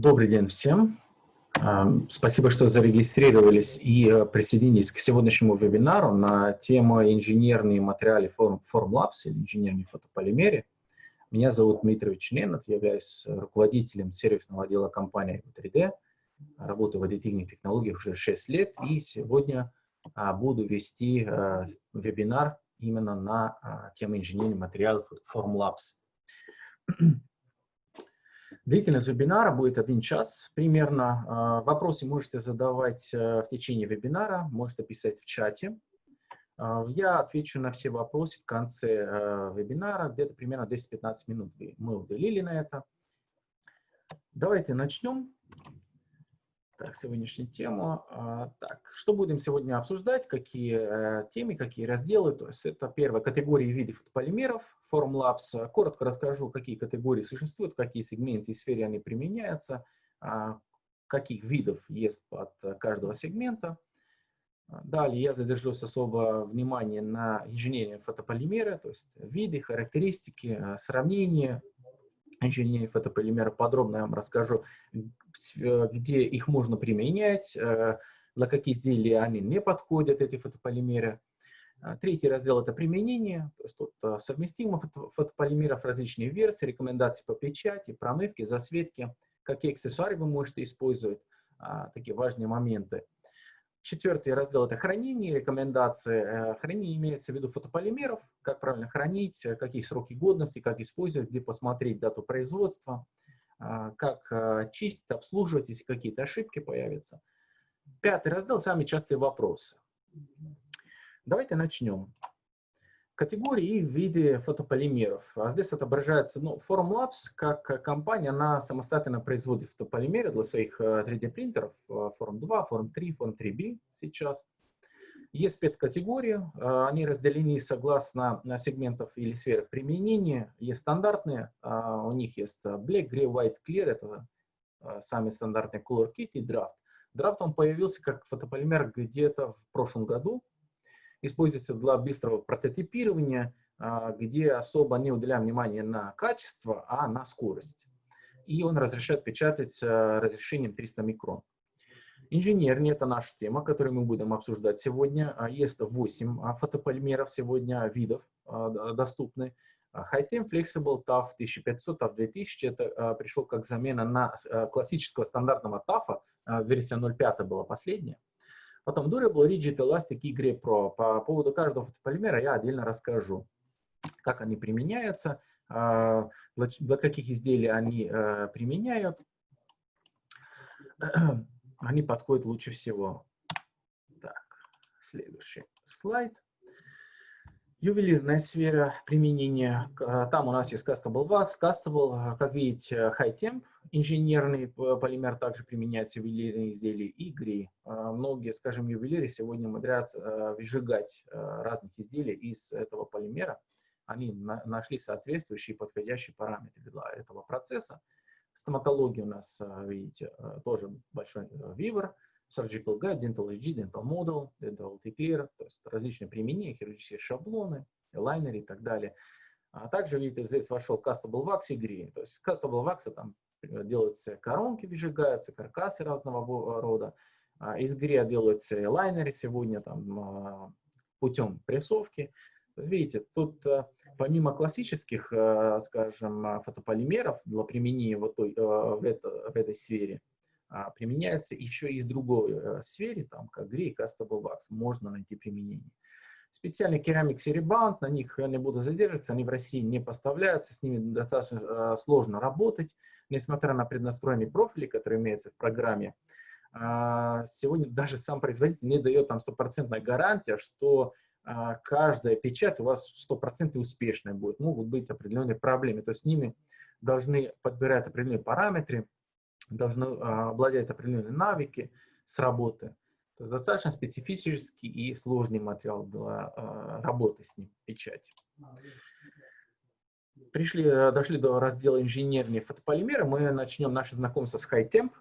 Добрый день всем. Спасибо, что зарегистрировались и э, присоединились к сегодняшнему вебинару на тему инженерные материалы Formlabs или инженерные фотополимеры. Меня зовут Дмитрий Ненат, я являюсь руководителем сервисного отдела компании 3D. Работаю в аддитивных технологиях уже 6 лет и сегодня а, буду вести а, вебинар именно на а, тему инженерных материалов Formlabs. Длительность вебинара будет один час примерно. Вопросы можете задавать в течение вебинара, можете писать в чате. Я отвечу на все вопросы в конце вебинара, где-то примерно 10-15 минут мы уделили на это. Давайте начнем. Так, сегодняшнюю тему. А, так, что будем сегодня обсуждать, какие э, темы, какие разделы. То есть это первая категория видов полимеров, Formlabs. Коротко расскажу, какие категории существуют, какие сегменты и сферы они применяются, а, каких видов есть под каждого сегмента. Далее я задержусь особо внимание на инженерии фотополимеры, то есть виды, характеристики, э, сравнение, инженерии фотополимера подробно я вам расскажу, э, где их можно применять, э, для каких изделий они не подходят, эти фотополимеры. А, третий раздел – это применение, то есть тут э, совместимых фотополимеров, различные версии, рекомендации по печати, промывке, засветке, какие аксессуары вы можете использовать, а, такие важные моменты. Четвертый раздел – это хранение, рекомендации. Э, хранение имеется в виду фотополимеров, как правильно хранить, э, какие сроки годности, как использовать, где посмотреть дату производства, э, как чистить, обслуживать, если какие-то ошибки появятся. Пятый раздел – самые частые вопросы. Давайте начнем. Категории и виды фотополимеров. А здесь отображается, ну, Formlabs как компания, она самостоятельно производит фотополимеры для своих 3D-принтеров, э, Form 2, Form 3, Form 3B сейчас. Есть пять категорий, э, они разделены согласно сегментов или сферах применения. Есть стандартные, э, у них есть Black, Gray, White, Clear, это сами стандартные Color Kit и Draft. Draft он появился как фотополимер где-то в прошлом году, используется для быстрого прототипирования, а, где особо не уделяем внимания на качество, а на скорость. И он разрешает печатать а, разрешением 300 микрон. Инженерный – это наша тема, которую мы будем обсуждать сегодня. А, есть 8 фотополимеров сегодня, видов доступны. High-Temp Flexible TAF 1500, TAF 2000 – это пришел как замена на классического стандартного TAF, версия 0.5 была последняя. Потом Durable, Rigid, Elastic и Grey Pro. По поводу каждого фотополимера я отдельно расскажу, как они применяются, а, для каких изделий они э, применяют. Они подходят лучше всего. Так, следующий слайд. Ювелирная сфера применения. А, там у нас есть Castable Wax, Castable, а, как видите, High Temp, инженерный полимер также применяется в ювелирные изделия и грей. А, многие, скажем, ювелиры сегодня умудряются выжигать разных изделий из этого полимера. Они нашли соответствующие подходящие параметры для этого процесса. Стоматология у нас, видите, тоже большой вивер surgical guide, dental HG, dental model, dental declare, то есть различные применения, хирургические шаблоны, лайнеры и так далее. А также, видите, здесь вошел Castable Wax и Green. То есть Castable Wax там делаются коронки, выжигаются, каркасы разного рода. А из грия делаются лайнеры сегодня там, а, путем прессовки. Видите, тут помимо классических, скажем, фотополимеров для применения вот той, в, это, в этой сфере, а, применяется еще и из другой э, сфере, там, как грей, Castable Wax, можно найти применение. Специальный керамик серебант, на них я не буду задерживаться, они в России не поставляются, с ними достаточно э, сложно работать, несмотря на преднастроенные профили, которые имеются в программе. Э, сегодня даже сам производитель не дает там стопроцентная гарантия, что каждая печать у вас стопроцентно успешная будет. Могут быть определенные проблемы, то есть с ними должны подбирать определенные параметры, должны а, обладать определенные навыки с работы. То есть достаточно специфический и сложный материал для а, работы с ним, печати. Пришли, э, дошли до раздела инженерные фотополимеры. Мы начнем наше знакомство с High-Temp,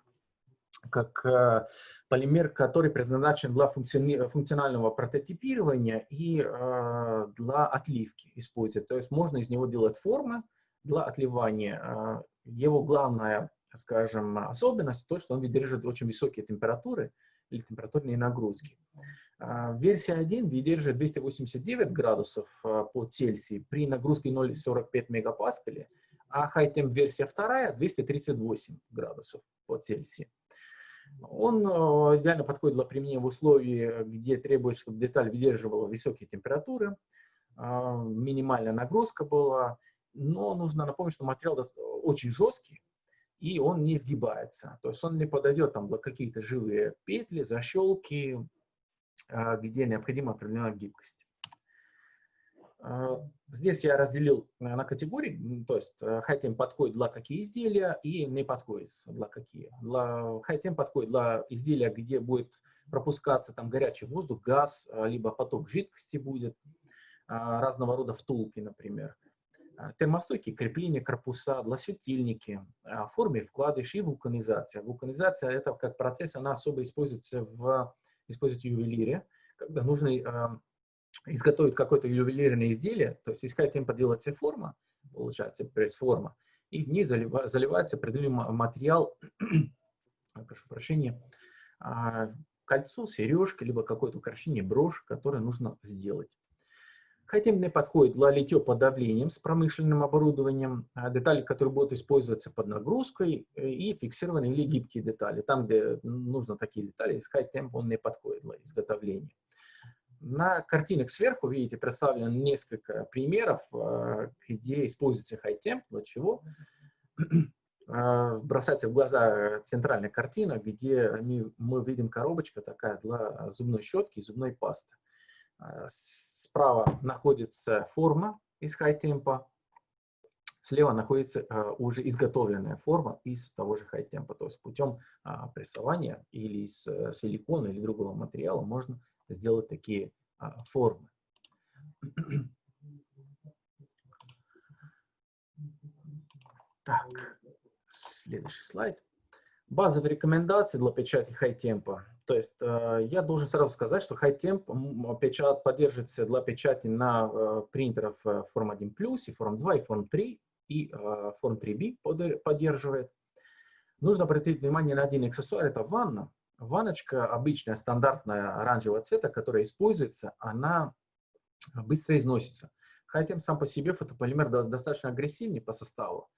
как э, полимер, который предназначен для функционального прототипирования и э, для отливки использовать. То есть можно из него делать формы для отливания. Его главная скажем, особенность, то, что он выдерживает очень высокие температуры или температурные нагрузки. А, версия 1 выдерживает 289 градусов а, по Цельсию при нагрузке 0,45 мегапаскаля, а High версия 2 238 градусов по Цельсию. Он а, идеально подходит для применения в условиях, где требуется, чтобы деталь выдерживала высокие температуры, минимальная нагрузка была, но нужно напомнить, что материал очень жесткий, и он не сгибается. То есть он не подойдет там какие-то живые петли, защелки, а, где необходима определенная гибкость. А, здесь я разделил на категории, то есть э, high подходит для какие изделия и не подходит для какие. Для high подходит для изделия, где будет пропускаться там горячий воздух, газ, а, либо поток жидкости будет, разного рода втулки, например. Термостойкие крепления корпуса светильники, форме вкладыш и вулканизация. Вулканизация – это как процесс, она особо используется в использовать ювелире, когда нужно э, изготовить какое-то ювелирное изделие, то есть искать темпа делается форма, получается пресс-форма, и в ней залива, заливается определенный материал, прошу прощения, кольцо, сережка, либо какое-то украшение, брошь, которое нужно сделать. Не подходит для литье под давлением с промышленным оборудованием, а детали, которые будут использоваться под нагрузкой, э, и фиксированные или гибкие детали. Там, где нужно такие детали, искать темп он не подходит для изготовления. На картинах сверху, видите, представлено несколько примеров, э, где используется хай-темп, для чего. Э, бросается в глаза центральная картина, где мы видим коробочка такая для зубной щетки и зубной пасты. Справа находится форма из хай-темпа, слева находится а, уже изготовленная форма из того же хай-темпа. То есть путем а, прессования или из а, силикона или другого материала можно сделать такие а, формы. Так, следующий слайд. Базовые рекомендации для печати хай-темпа. То есть э, я должен сразу сказать, что HighTemp печат поддерживается для печати на э, принтерах э, Form 1+, и Form 2, и Form 3, и Form 3B поддерживает. Нужно обратить внимание на один аксессуар, это ванна. Ванночка обычная, стандартная оранжевого цвета, которая используется, она быстро износится. HighTemp сам по себе фотополимер достаточно агрессивный по составу.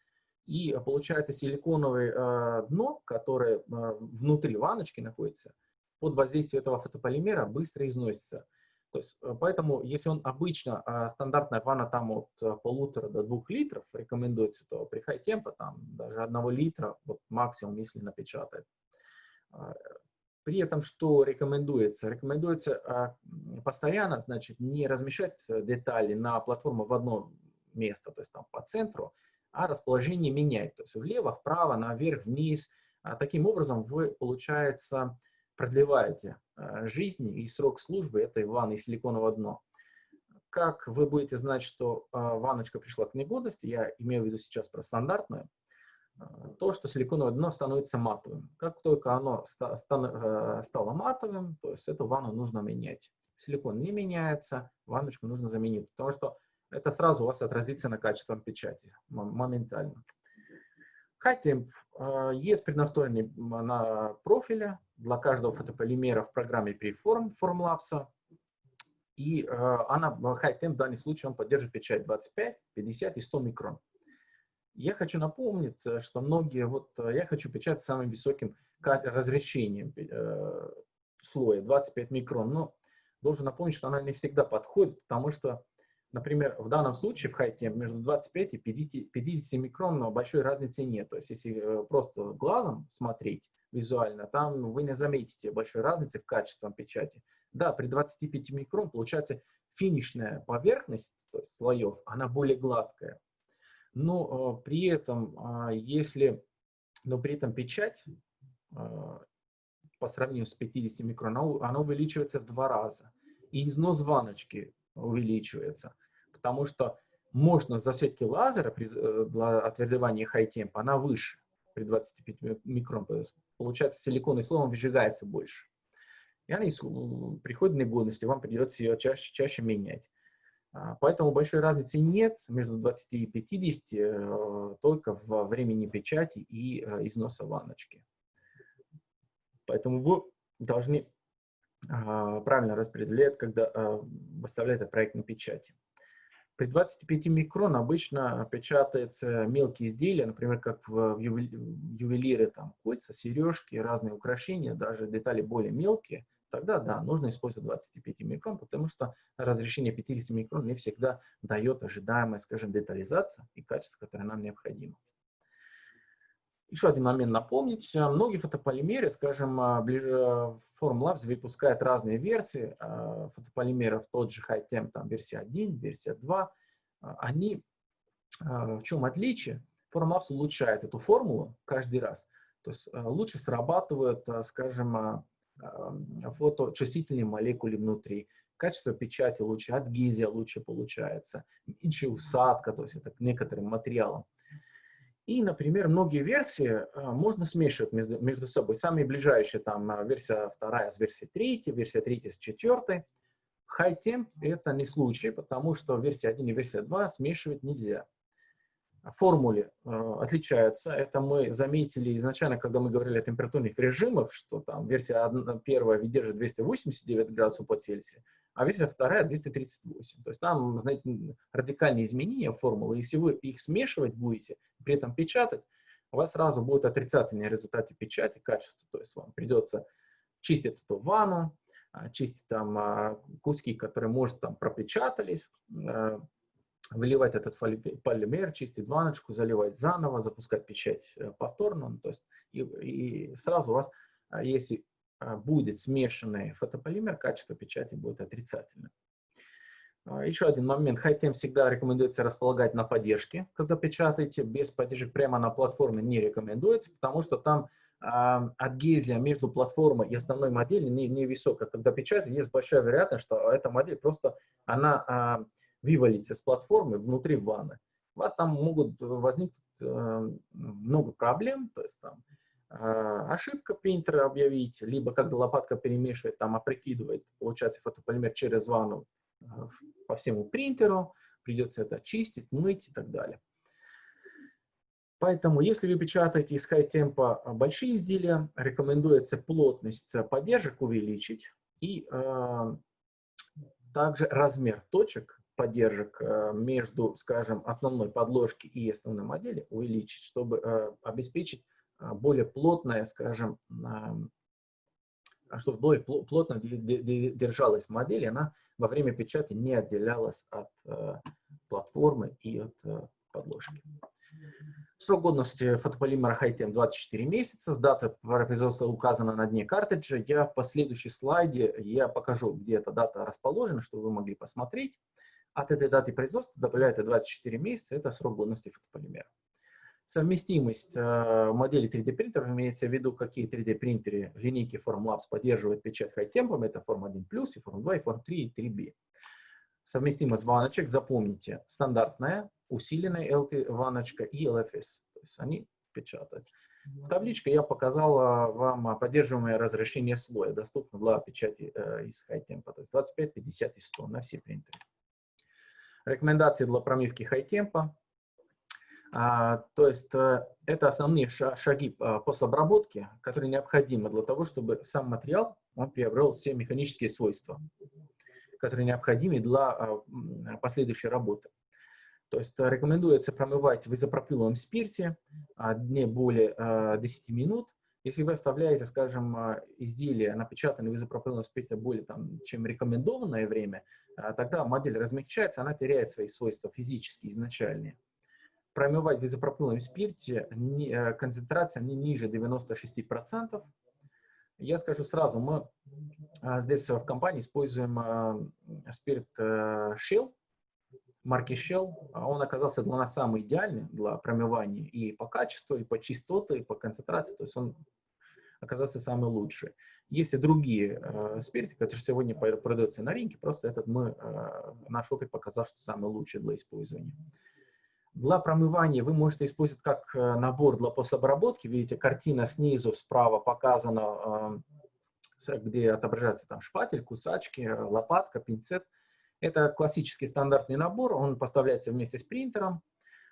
И получается силиконовое дно, которое внутри ванночки находится, под воздействием этого фотополимера быстро износится. То есть, э, поэтому, если он обычно, а, стандартная ванна там от э, полутора до двух литров рекомендуется, то при хай темпа там даже одного литра, вот максимум, если напечатает. А, при этом что рекомендуется? Рекомендуется а, постоянно, значит, не размещать детали на платформу в одно место, то есть там по центру, а расположение менять, то есть влево, вправо, наверх, вниз. Таким образом вы, получается, продлеваете э, жизнь и срок службы этой ванны из силиконового дна. Как вы будете знать, что э, ванночка пришла к негодности, я имею в виду сейчас про стандартную, э, то, что силиконовое дно становится матовым. Как только оно стало матовым, то есть эту ванну нужно менять. Силикон не меняется, ванночку нужно заменить, потому что это сразу у вас отразится на качестве печати моментально. High есть преднастроенный на профиле, для каждого фотополимера в программе Preform Formlabs. И э, она, HighTemp в данном случае, он поддерживает печать 25, 50 и 100 микрон. Я хочу напомнить, э, что многие, вот э, я хочу печатать самым высоким разрешением э, слоя, 25 микрон, но должен напомнить, что она не всегда подходит, потому что, например, в данном случае в HighTemp между 25 и 50, 50 микрон большой разницы нет. То есть если э, просто глазом смотреть, визуально, там вы не заметите большой разницы в качестве печати. Да, при 25 микрон получается финишная поверхность, то есть слоев, она более гладкая. Но э, при этом, э, если, но при этом печать э, по сравнению с 50 микрон, она увеличивается в два раза. И износ ваночки увеличивается, потому что мощность засветки лазера при, для отвердевания high-temp, она выше при 25 микрон. Получается, силиконный слой он выжигается больше. И она при ходе негодности вам придется ее чаще, чаще менять. А, поэтому большой разницы нет между 20 и 50, э, только во времени печати и э, износа ванночки. Поэтому вы должны а, правильно распределять, когда выставляете проект на печати. При 25 микрон обычно печатаются мелкие изделия, например, как в ювелиры, там, кольца, сережки, разные украшения, даже детали более мелкие, тогда да, нужно использовать 25 микрон, потому что разрешение 50 микрон не всегда дает ожидаемая, скажем, детализация и качество, которое нам необходимо. Еще один момент напомнить. Многие фотополимеры, скажем, ближе Formlabs выпускает разные версии а, фотополимеров, тот же High Temp, там версия 1, версия 2. А, они, а, в чем отличие? Formlabs улучшает эту формулу каждый раз. То есть лучше срабатывают, скажем, фоточувствительные молекулы внутри. Качество печати лучше, адгезия лучше получается, меньше усадка, то есть это к некоторым материалам. И, например, многие версии а, можно смешивать между, между собой. Самые ближайшие, там, а, версия вторая с версией третьей, версия третья с четвертой. Temp — это не случай, потому что версия 1 и версия 2 смешивать нельзя. Формулы э, отличаются. Это мы заметили изначально, когда мы говорили о температурных режимах, что там версия 1, первая выдержит 289 градусов по Цельсию, а версия вторая 238. То есть там, знаете, радикальные изменения формулы. Если вы их смешивать будете, при этом печатать, у вас сразу будет отрицательные результаты печати, качества. То есть вам придется чистить эту ванну, а, чистить там а, куски, которые, может, там пропечатались, э, выливать этот полимер, чистить ванночку, заливать заново, запускать печать э, повторно. Ну, то есть и, и сразу у вас, а, если а, будет смешанный фотополимер, качество печати будет отрицательным. А, еще один момент. Хайтем всегда рекомендуется располагать на поддержке, когда печатаете. Без поддержек прямо на платформе не рекомендуется, потому что там адгезия между платформой и основной моделью не, не. Когда печатаете, есть большая вероятность, что эта модель просто она э, вывалится с платформы внутри ванны. У вас там могут возникнуть э, много проблем, то есть там а, ошибка принтера объявить, либо когда лопатка перемешивает, там опрокидывает, получается, фотополимер через ванну а, по всему принтеру, придется это чистить, мыть и так далее. Поэтому, если вы печатаете из хай-темпа большие изделия, рекомендуется плотность поддержек увеличить и э, также размер точек поддержек э, между, скажем, основной подложки и основной модели увеличить, чтобы э, обеспечить а, более плотная, скажем, а, чтобы более плотно держалась модель, она во время печати не отделялась от э, платформы и от э, подложки. Срок годности фотополимера Hightech 24 месяца, с дата производства указана на дне картриджа. Я в последующей слайде я покажу, где эта дата расположена, чтобы вы могли посмотреть. От этой даты производства добавляется 24 месяца, это срок годности фотополимера. Совместимость э, модели 3D принтеров имеется в виду, какие 3D принтеры линейки Formlabs поддерживают печать хай-темпом, это Form 1+, и Form 2, и Form 3, и 3B. Совместимость ваночек, запомните, стандартная, усиленная LT ваночка и LFS, то есть они печатают. В табличке я показал вам поддерживаемое разрешение слоя, доступно для печати э, из хай-темпа, то есть 25, 50 и 100 на все принтеры. Рекомендации для промивки хай-темпа. А, то есть э, это основные шаги а, постобработки, которые необходимы для того, чтобы сам материал он приобрел все механические свойства, которые необходимы для а, последующей работы. То есть э, рекомендуется промывать в изопропиловом спирте не более 10 минут. Если вы оставляете, скажем, изделие, напечатанное в изопропиловом спирте более там, чем рекомендованное время, тогда модель размягчается, она теряет свои свойства физические, изначальные промывать в изопропиловом спирте э, концентрация не ниже 96%. Я скажу сразу, мы а, здесь в компании используем а, спирт э, Shell, марки Shell. А он оказался для нас самый идеальный для промывания и по качеству, и по чистоте, и по концентрации. То есть он оказался самый лучший. Есть и другие э, спирты, которые сегодня продаются на рынке, просто этот мы, э, наш опыт показал, что самый лучший для использования. Для промывания вы можете использовать как э, набор для постобработки. Видите, картина снизу справа показана, где отображается там шпатель, кусачки, лопатка, пинцет. Это классический стандартный набор, он поставляется вместе с принтером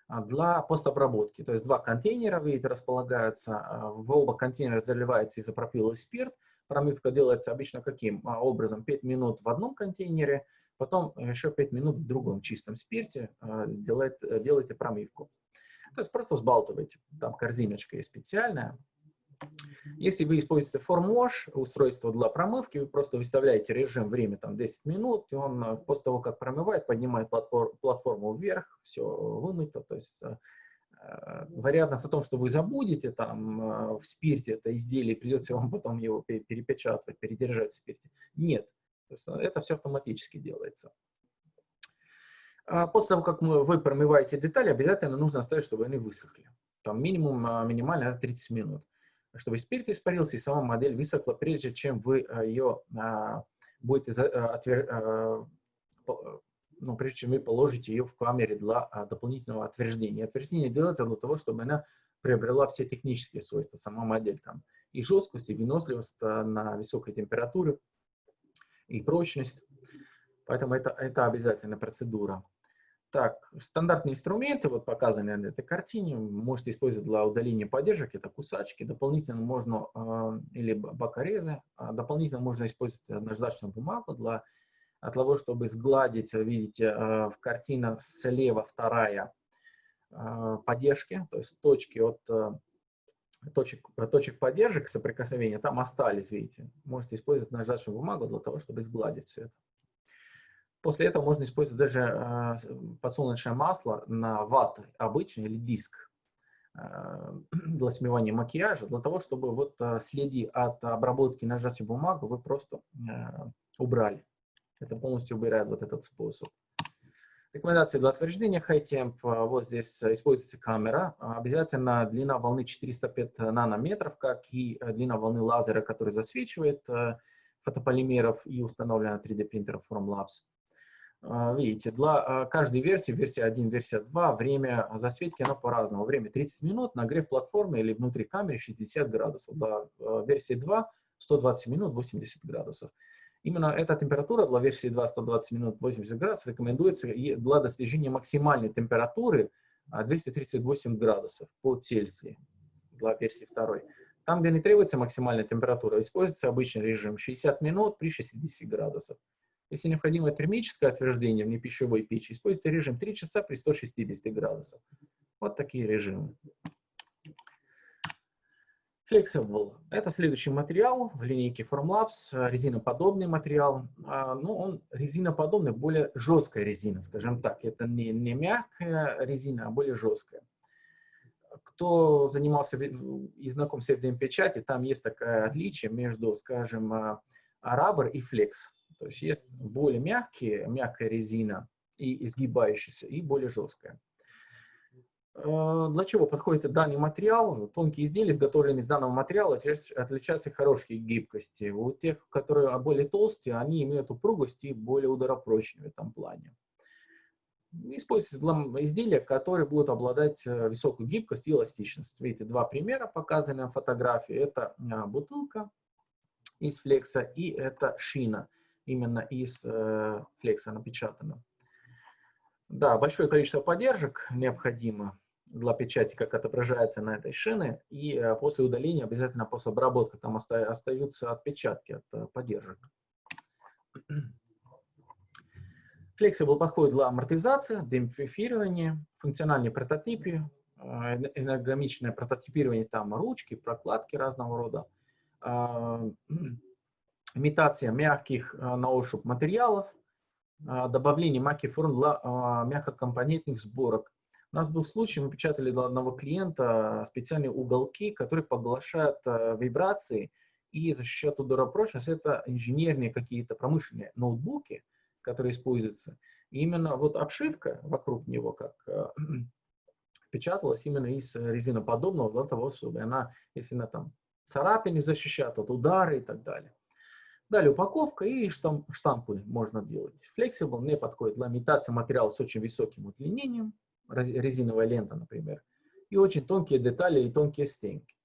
а, для постобработки. То есть два контейнера, видите, располагаются, а, в оба контейнера заливается изопропиловый спирт, промывка делается обычно каким а, образом? 5 минут в одном контейнере, потом еще 5 минут в другом чистом спирте делает, делаете промывку. То есть просто взбалтываете, там корзиночка есть специальная, если вы используете FormWash, устройство для промывки, вы просто выставляете режим время там 10 минут, и он э, после того, как промывает, поднимает платформу вверх, все вымыто. То есть э, э, вероятность о том, что вы забудете там в спирте это изделие, придется вам потом его перепечатывать, передержать в спирте. Нет. То есть это все автоматически делается. А после того, как вы промываете детали, обязательно нужно оставить, чтобы они высохли. Там минимум, минимально 30 минут чтобы спирт испарился и сама модель высохла, прежде чем вы э, ее а, будете, э, отвер... Э, ну, прежде чем вы положите ее в камере для а, дополнительного отверждения. Отверждение делается для того, чтобы она приобрела все технические свойства, сама модель там, и жесткость, и выносливость на высокой температуре, и прочность. Поэтому это, это обязательная процедура. Так, стандартные инструменты, вот показаны на этой картине, можете использовать для удаления поддержек, это кусачки, дополнительно можно, э, или бокорезы, а дополнительно можно использовать наждачную бумагу для, для того, чтобы сгладить, видите, э, в картине слева вторая э, поддержки, то есть точки от э, точек, точек поддержек соприкосновения там остались, видите. Можете использовать наждачную бумагу для того, чтобы сгладить все это. После этого можно использовать даже э, подсолнечное масло на ват обычный или диск э, для смывания макияжа, для того, чтобы вот э, следи от обработки нажатия бумагу вы просто убрали. Это полностью убирает вот этот способ. Рекомендации для утверждения High Temp. Вот здесь используется камера. Обязательно длина волны 405 нанометров, как и длина волны лазера, который засвечивает фотополимеров и установлена 3D принтера Formlabs. А, видите, для а, каждой версии, версия 1, версия 2, время засветки, оно по-разному. Время 30 минут, нагрев платформы или внутри камеры 60 градусов. Для а, версии 2 120 минут 80 градусов. Именно эта температура для версии 2 120 минут 80 градусов рекомендуется для достижения максимальной температуры 238 градусов по Цельсию для версии 2. Там, где не требуется максимальная температура, используется обычный режим 60 минут при 60 градусах. Если необходимо термическое отверждение в непищевой печи, используйте режим 3 часа при 160 градусах. Вот такие режимы. Flexible – это следующий материал в линейке Formlabs, резиноподобный материал. А, ну, он резиноподобный, более жесткая резина, скажем так. Это не, не мягкая резина, а более жесткая. Кто занимался и знаком с FDM-печати, там есть такое отличие между, скажем, Rubber и Flex. То есть есть более мягкие, мягкая резина и изгибающаяся, и более жесткая. Э, для чего подходит данный материал? Тонкие изделия, изготовленные из данного материала, отличаются хорошей гибкостью. У тех, которые более толстые, они имеют упругость и более ударопрочные в этом плане. Используется для изделия, которые будут обладать э, высокой гибкостью и эластичностью. Видите, два примера показаны на фотографии. Это а, бутылка из флекса и это шина именно из э, флекса напечатано. Да, большое количество поддержек необходимо для печати, как отображается на этой шине, и э, после удаления обязательно после обработки там оста остаются отпечатки от э, поддержек. Flexible подходит для амортизации, демпфифирования, функциональной прототипе, э, энергомичное прототипирование, там ручки, прокладки разного рода, а, имитация мягких э, на ощупь материалов, э, добавление мягких форм для э, мягкокомпонентных сборок. У нас был случай, мы печатали для одного клиента специальные уголки, которые поглощают вибрации и защищают ударопрочность. Это инженерные какие-то промышленные ноутбуки, которые используются. И именно вот обшивка вокруг него, как печаталась именно из резиноподобного для того, чтобы она, если она там царапины защищает от удара и так далее. Далее упаковка и штамп, штампы можно делать. Flexible не подходит для имитации материала с очень высоким удлинением, резиновая лента, например, и очень тонкие детали и тонкие стенки.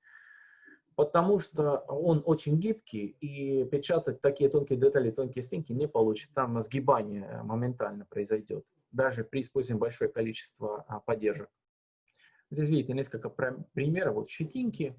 потому что он очень гибкий, и печатать такие тонкие детали, тонкие стенки не получится. Там сгибание моментально произойдет, даже при использовании большое количество а, поддержек. Здесь видите несколько примеров. Вот щетинки,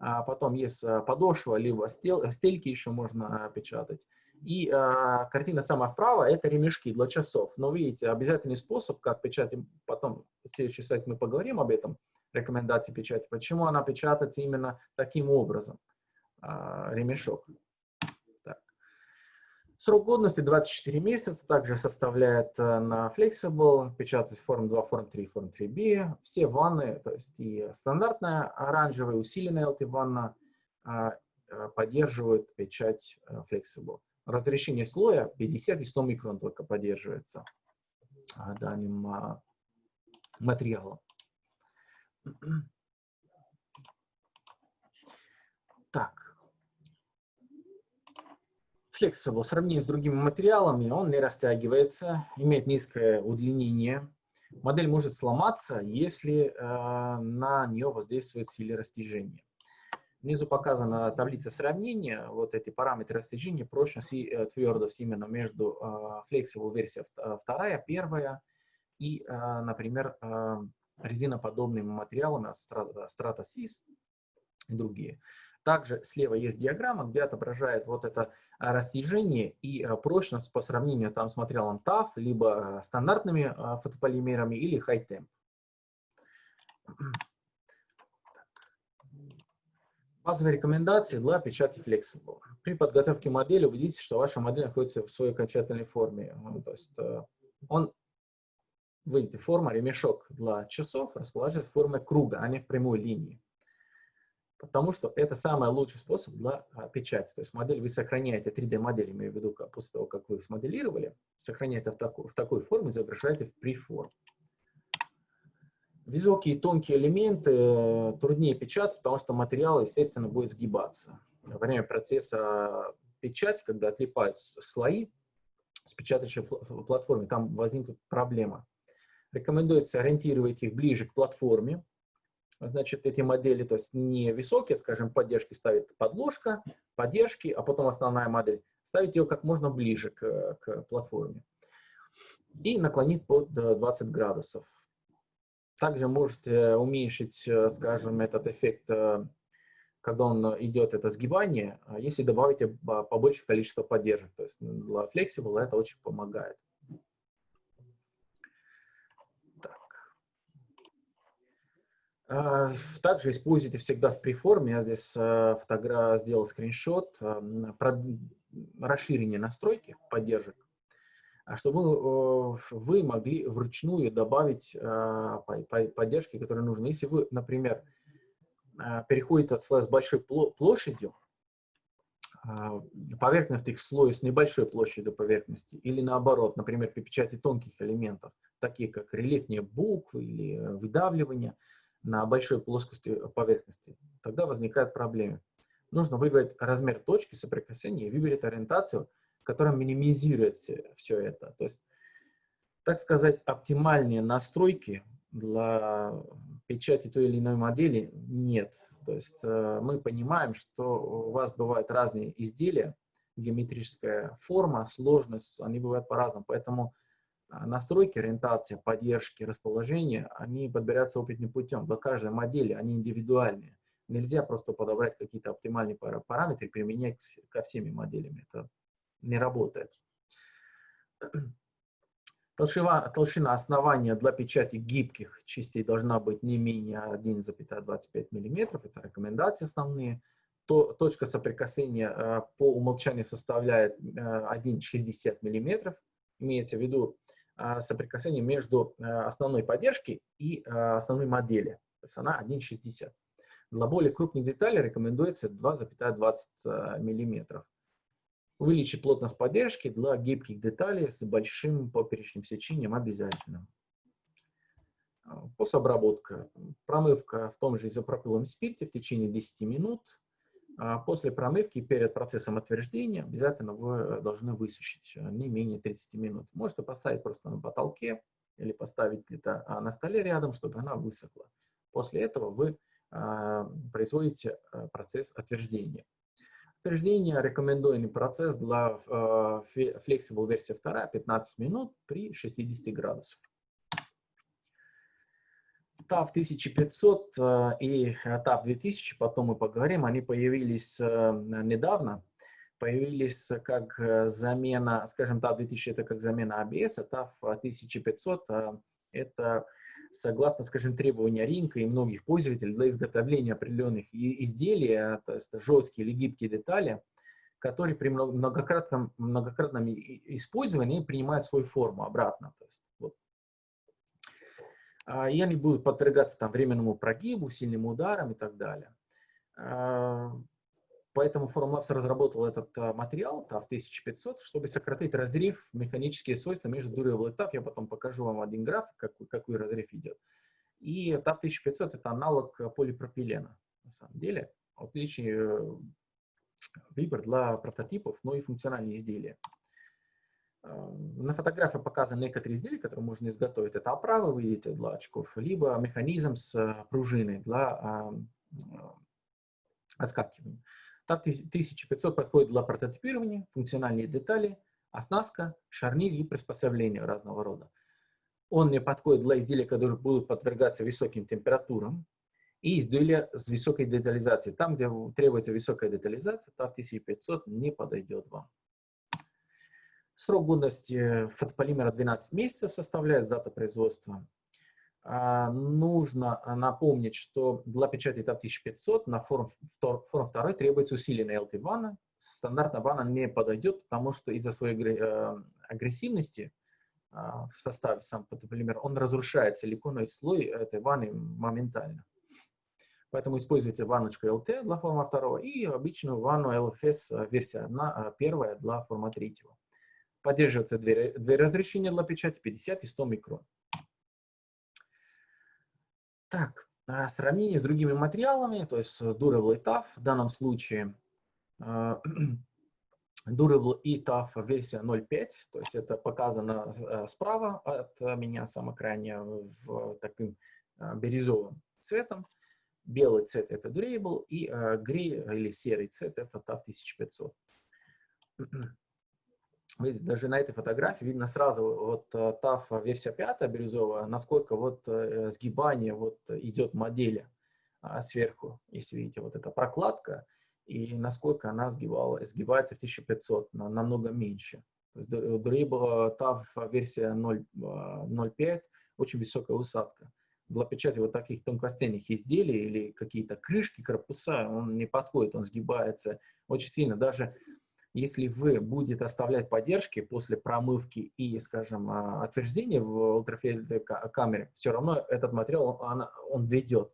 а потом есть а, подошва, либо стел, стельки еще можно а, печатать. И а, картина самая вправо – это ремешки для часов. Но видите, обязательный способ, как печатать, потом в следующий сайт мы поговорим об этом, рекомендации печати, почему она печатается именно таким образом, а, ремешок. Срок годности 24 месяца, также составляет а, на Flexible, печатать форм 2, форм 3, форм 3B. Все ванны, то есть и стандартная оранжевая, усиленная LT-ванна а, поддерживают печать Flexible разрешение слоя 50 и 100 микрон только поддерживается а, данным а, материалом. Так. Flexible в сравнении с другими материалами, он не растягивается, имеет низкое удлинение. Модель может сломаться, если э, на нее воздействует сила растяжения. Внизу показана таблица сравнения, вот эти параметры растяжения, прочность и э, твердость именно между э, Flexible версия э, вторая, первая и, например, резиноподобными материалами Strata Sys и другие. Также слева есть диаграмма, где отображает вот это растяжение и прочность по сравнению там с материалом TAF, либо стандартными фотополимерами или Temp. Базовые рекомендации для печати Flexible. При подготовке модели убедитесь, что ваша модель находится в своей окончательной форме. То есть э, он, видите, форма ремешок для часов расположен в форме круга, а не в прямой линии. Потому что это самый лучший способ для а, печати. То есть модель вы сохраняете, 3D-модель, имею в виду, после того, как вы их смоделировали, сохраняете в, таку, в такой форме, изображаете в преформ. Высокие тонкие элементы э, труднее печатать, потому что материал, естественно, будет сгибаться. Во время процесса печати, когда отлипают слои с печатающей платформы, там возникнет проблема. Рекомендуется ориентировать их ближе к платформе. Значит, эти модели, то есть не высокие, скажем, поддержки ставит подложка, поддержки, а потом основная модель. Ставить ее как можно ближе к, к платформе. И наклонить под 20 градусов. Также можете уменьшить, э, скажем, этот эффект, э, когда он идет, это сгибание, а если добавите побольше количество поддержек. То есть для Flexible это очень помогает. Так. А, также используйте всегда в преформе. Я здесь э, фотограф сделал скриншот. Расширение настройки поддержек а чтобы э, вы могли вручную добавить э, поддержки, которые нужны. Если вы, например, э, переходите от слоя с большой площадью, а, поверхность их слоя с небольшой площадью поверхности, или наоборот, например, при печати тонких элементов, такие как рельефные буквы или выдавливание на большой плоскости поверхности, тогда возникают проблемы. Нужно выбрать размер точки соприкосновения и выбрать ориентацию, котором минимизирует все это. То есть, так сказать, оптимальные настройки для печати той или иной модели нет. То есть э, мы понимаем, что у вас бывают разные изделия, геометрическая форма, сложность, они бывают по-разному. Поэтому э, настройки, ориентация, поддержки, расположение, они подбираются опытным путем. Для каждой модели они индивидуальные. Нельзя просто подобрать какие-то оптимальные параметры применять ко всеми моделями. Это не работает. Толщина, толщина основания для печати гибких частей должна быть не менее 1,25 мм. Это рекомендации основные. То, точка соприкосновения э, по умолчанию составляет 1,60 э, мм. Имеется в виду соприкосновение между основной поддержкой и основной модели. То есть она 1,60. Для более крупных деталей рекомендуется 2,20 мм увеличить плотность поддержки для гибких деталей с большим поперечным сечением обязательно. А, Пособработка. Промывка в том же изопропиловом спирте в течение 10 минут. А, после промывки перед процессом отверждения обязательно вы должны высушить а, не менее 30 минут. Можете поставить просто на потолке или поставить где-то на столе рядом, чтобы она высохла. После этого вы производите процесс отверждения. Утверждение – рекомендуемый процесс для Flexible версия 2 15 минут при 60 градусах. TAF 1500 и TAF 2000, потом мы поговорим, они появились недавно, появились как замена, скажем, TAF 2000 это как замена ABS, а TAF 1500 это согласно, скажем, требованиям рынка и многих пользователей для изготовления определенных изделий, а, то есть жесткие или гибкие детали, которые при многократном, многократном использовании принимают свою форму обратно. То есть, вот. А, и они будут подвергаться там, временному прогибу, сильным ударам и так далее. А, Поэтому Formlabs разработал этот а, материал TAF 1500, чтобы сократить разрыв, механические свойства между durable и TAF. Я потом покажу вам один график, какой, какой разрыв идет. И TAF 1500 это аналог полипропилена, на самом деле. Отличный э, выбор для прототипов, но и функциональные изделия. А, на фотографии показаны некоторые изделия, которые можно изготовить. Это оправа, вы видите, для очков, либо механизм с э, пружиной для а, отскакивания. Так 1500 подходит для прототипирования, функциональные детали, оснастка, шарнир и приспособления разного рода. Он не подходит для изделий, которые будут подвергаться высоким температурам, и изделия с высокой детализацией. Там, где требуется высокая детализация, TAF 1500 не подойдет вам. Срок годности фотополимера 12 месяцев составляет дата производства. А, нужно а, напомнить, что для печати TAP 1500 на форум, форум 2 требуется усиленная LT ванна. Стандартная ванна не подойдет, потому что из-за своей э, агрессивности а, в составе сам фотополимер, он разрушает силиконовый слой этой ванны моментально. Поэтому используйте ванночку LT для форма 2 и обычную ванну LFS версия 1, первая для форма 3. Поддерживаются две, две разрешения для печати 50 и 100 микрон. Так, а сравнение с другими материалами, то есть Durable и TAF, в данном случае а, Durable и TAF версия 0.5, то есть это показано э, справа от меня, самое крайнее, в таким а, бирюзовым цветом. Белый цвет это Durable, и грей или серый цвет это TAF 1500. Видите, даже на этой фотографии видно сразу вот э, версия 5 бирюзовая, насколько вот э, сгибание вот идет модели а, сверху, если видите, вот эта прокладка, и насколько она сгибала, сгибается в 1500, на, намного меньше. То есть Durable TAF версия 0.5, очень высокая усадка. Для печати вот таких тонкостенных изделий или какие-то крышки, корпуса, он не подходит, он сгибается очень сильно. Даже если вы будете оставлять поддержки после промывки и, скажем, а, отверждения в ультрафиолетовой камере, все равно этот материал, он, он ведет.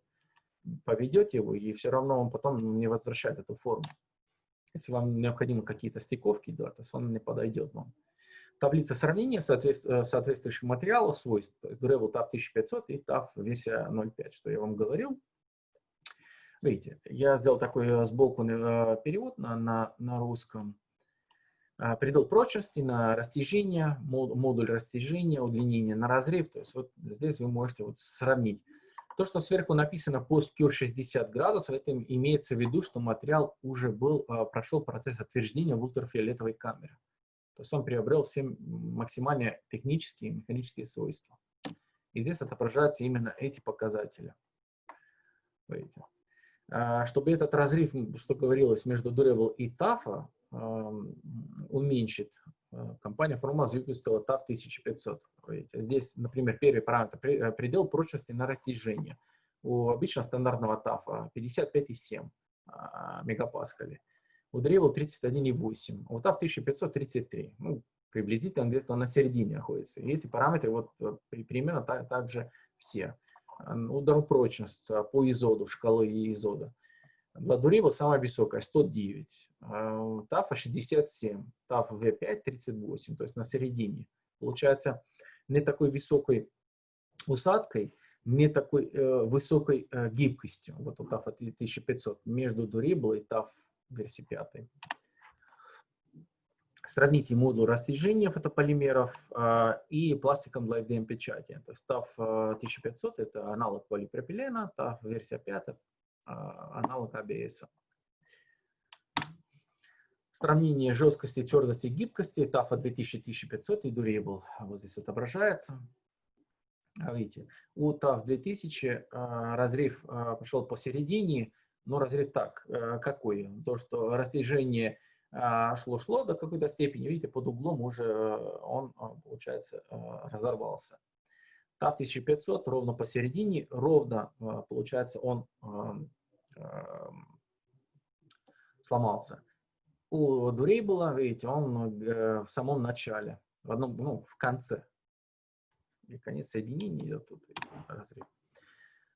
Поведете его, и все равно он потом не возвращает эту форму. Если вам необходимы какие-то стыковки, да, то есть он не подойдет вам. Таблица сравнения э, соответствующих материалов, свойств, то есть Durable TAF 1500 и TAF версия 0.5, что я вам говорил. Видите, я сделал такой э, сбоку э, перевод на, на, на русском. А, предел прочности на растяжение, модуль растяжения, удлинение на разрыв. То есть вот здесь вы можете вот сравнить. То, что сверху написано post-cure 60 градусов, это имеется в виду, что материал уже был, а, прошел процесс отверждения в ультрафиолетовой камере. То есть он приобрел все максимальные технические и механические свойства. И здесь отображаются именно эти показатели. Видите? А, чтобы этот разрыв, что говорилось, между Durable и TAFA уменьшит. Э, компания Formaz выпустила TAF 1500. Здесь, например, первый параметр э, – предел прочности на растяжение. У обычного стандартного TAF 55,7 а, мегапаскалей. У Dremel 31,8, а у TAF 1500 33. Ну, приблизительно где-то на середине находится. И эти параметры вот э, примерно так, так же все. Удар прочность по изоду, шкалы изода. Durable самая высокая 109. ТАФа 67, ТАФ В5 38, то есть на середине. Получается, не такой высокой усадкой, не такой э, высокой э, гибкостью, вот у ТАФа 1500, между Durable и ТАФ версии 5. Сравните модуль растяжения фотополимеров э, и пластиком для FDM печати. То есть ТАФ 1500 это аналог полипропилена, ТАФ версия 5 аналог ABS. Сравнение жесткости, твердости, гибкости, TAFA 2000-1500 и Durable вот здесь отображается. Видите, у TAF 2000 разрыв пошел посередине, но разрыв так, какой? То, что растяжение шло-шло до какой-то степени, видите, под углом уже он, получается, разорвался. TAF 1500 ровно посередине, ровно, получается, он сломался. У Durable, видите, он в самом начале, в одном, ну, в конце. И конец соединения идет тут разрыв.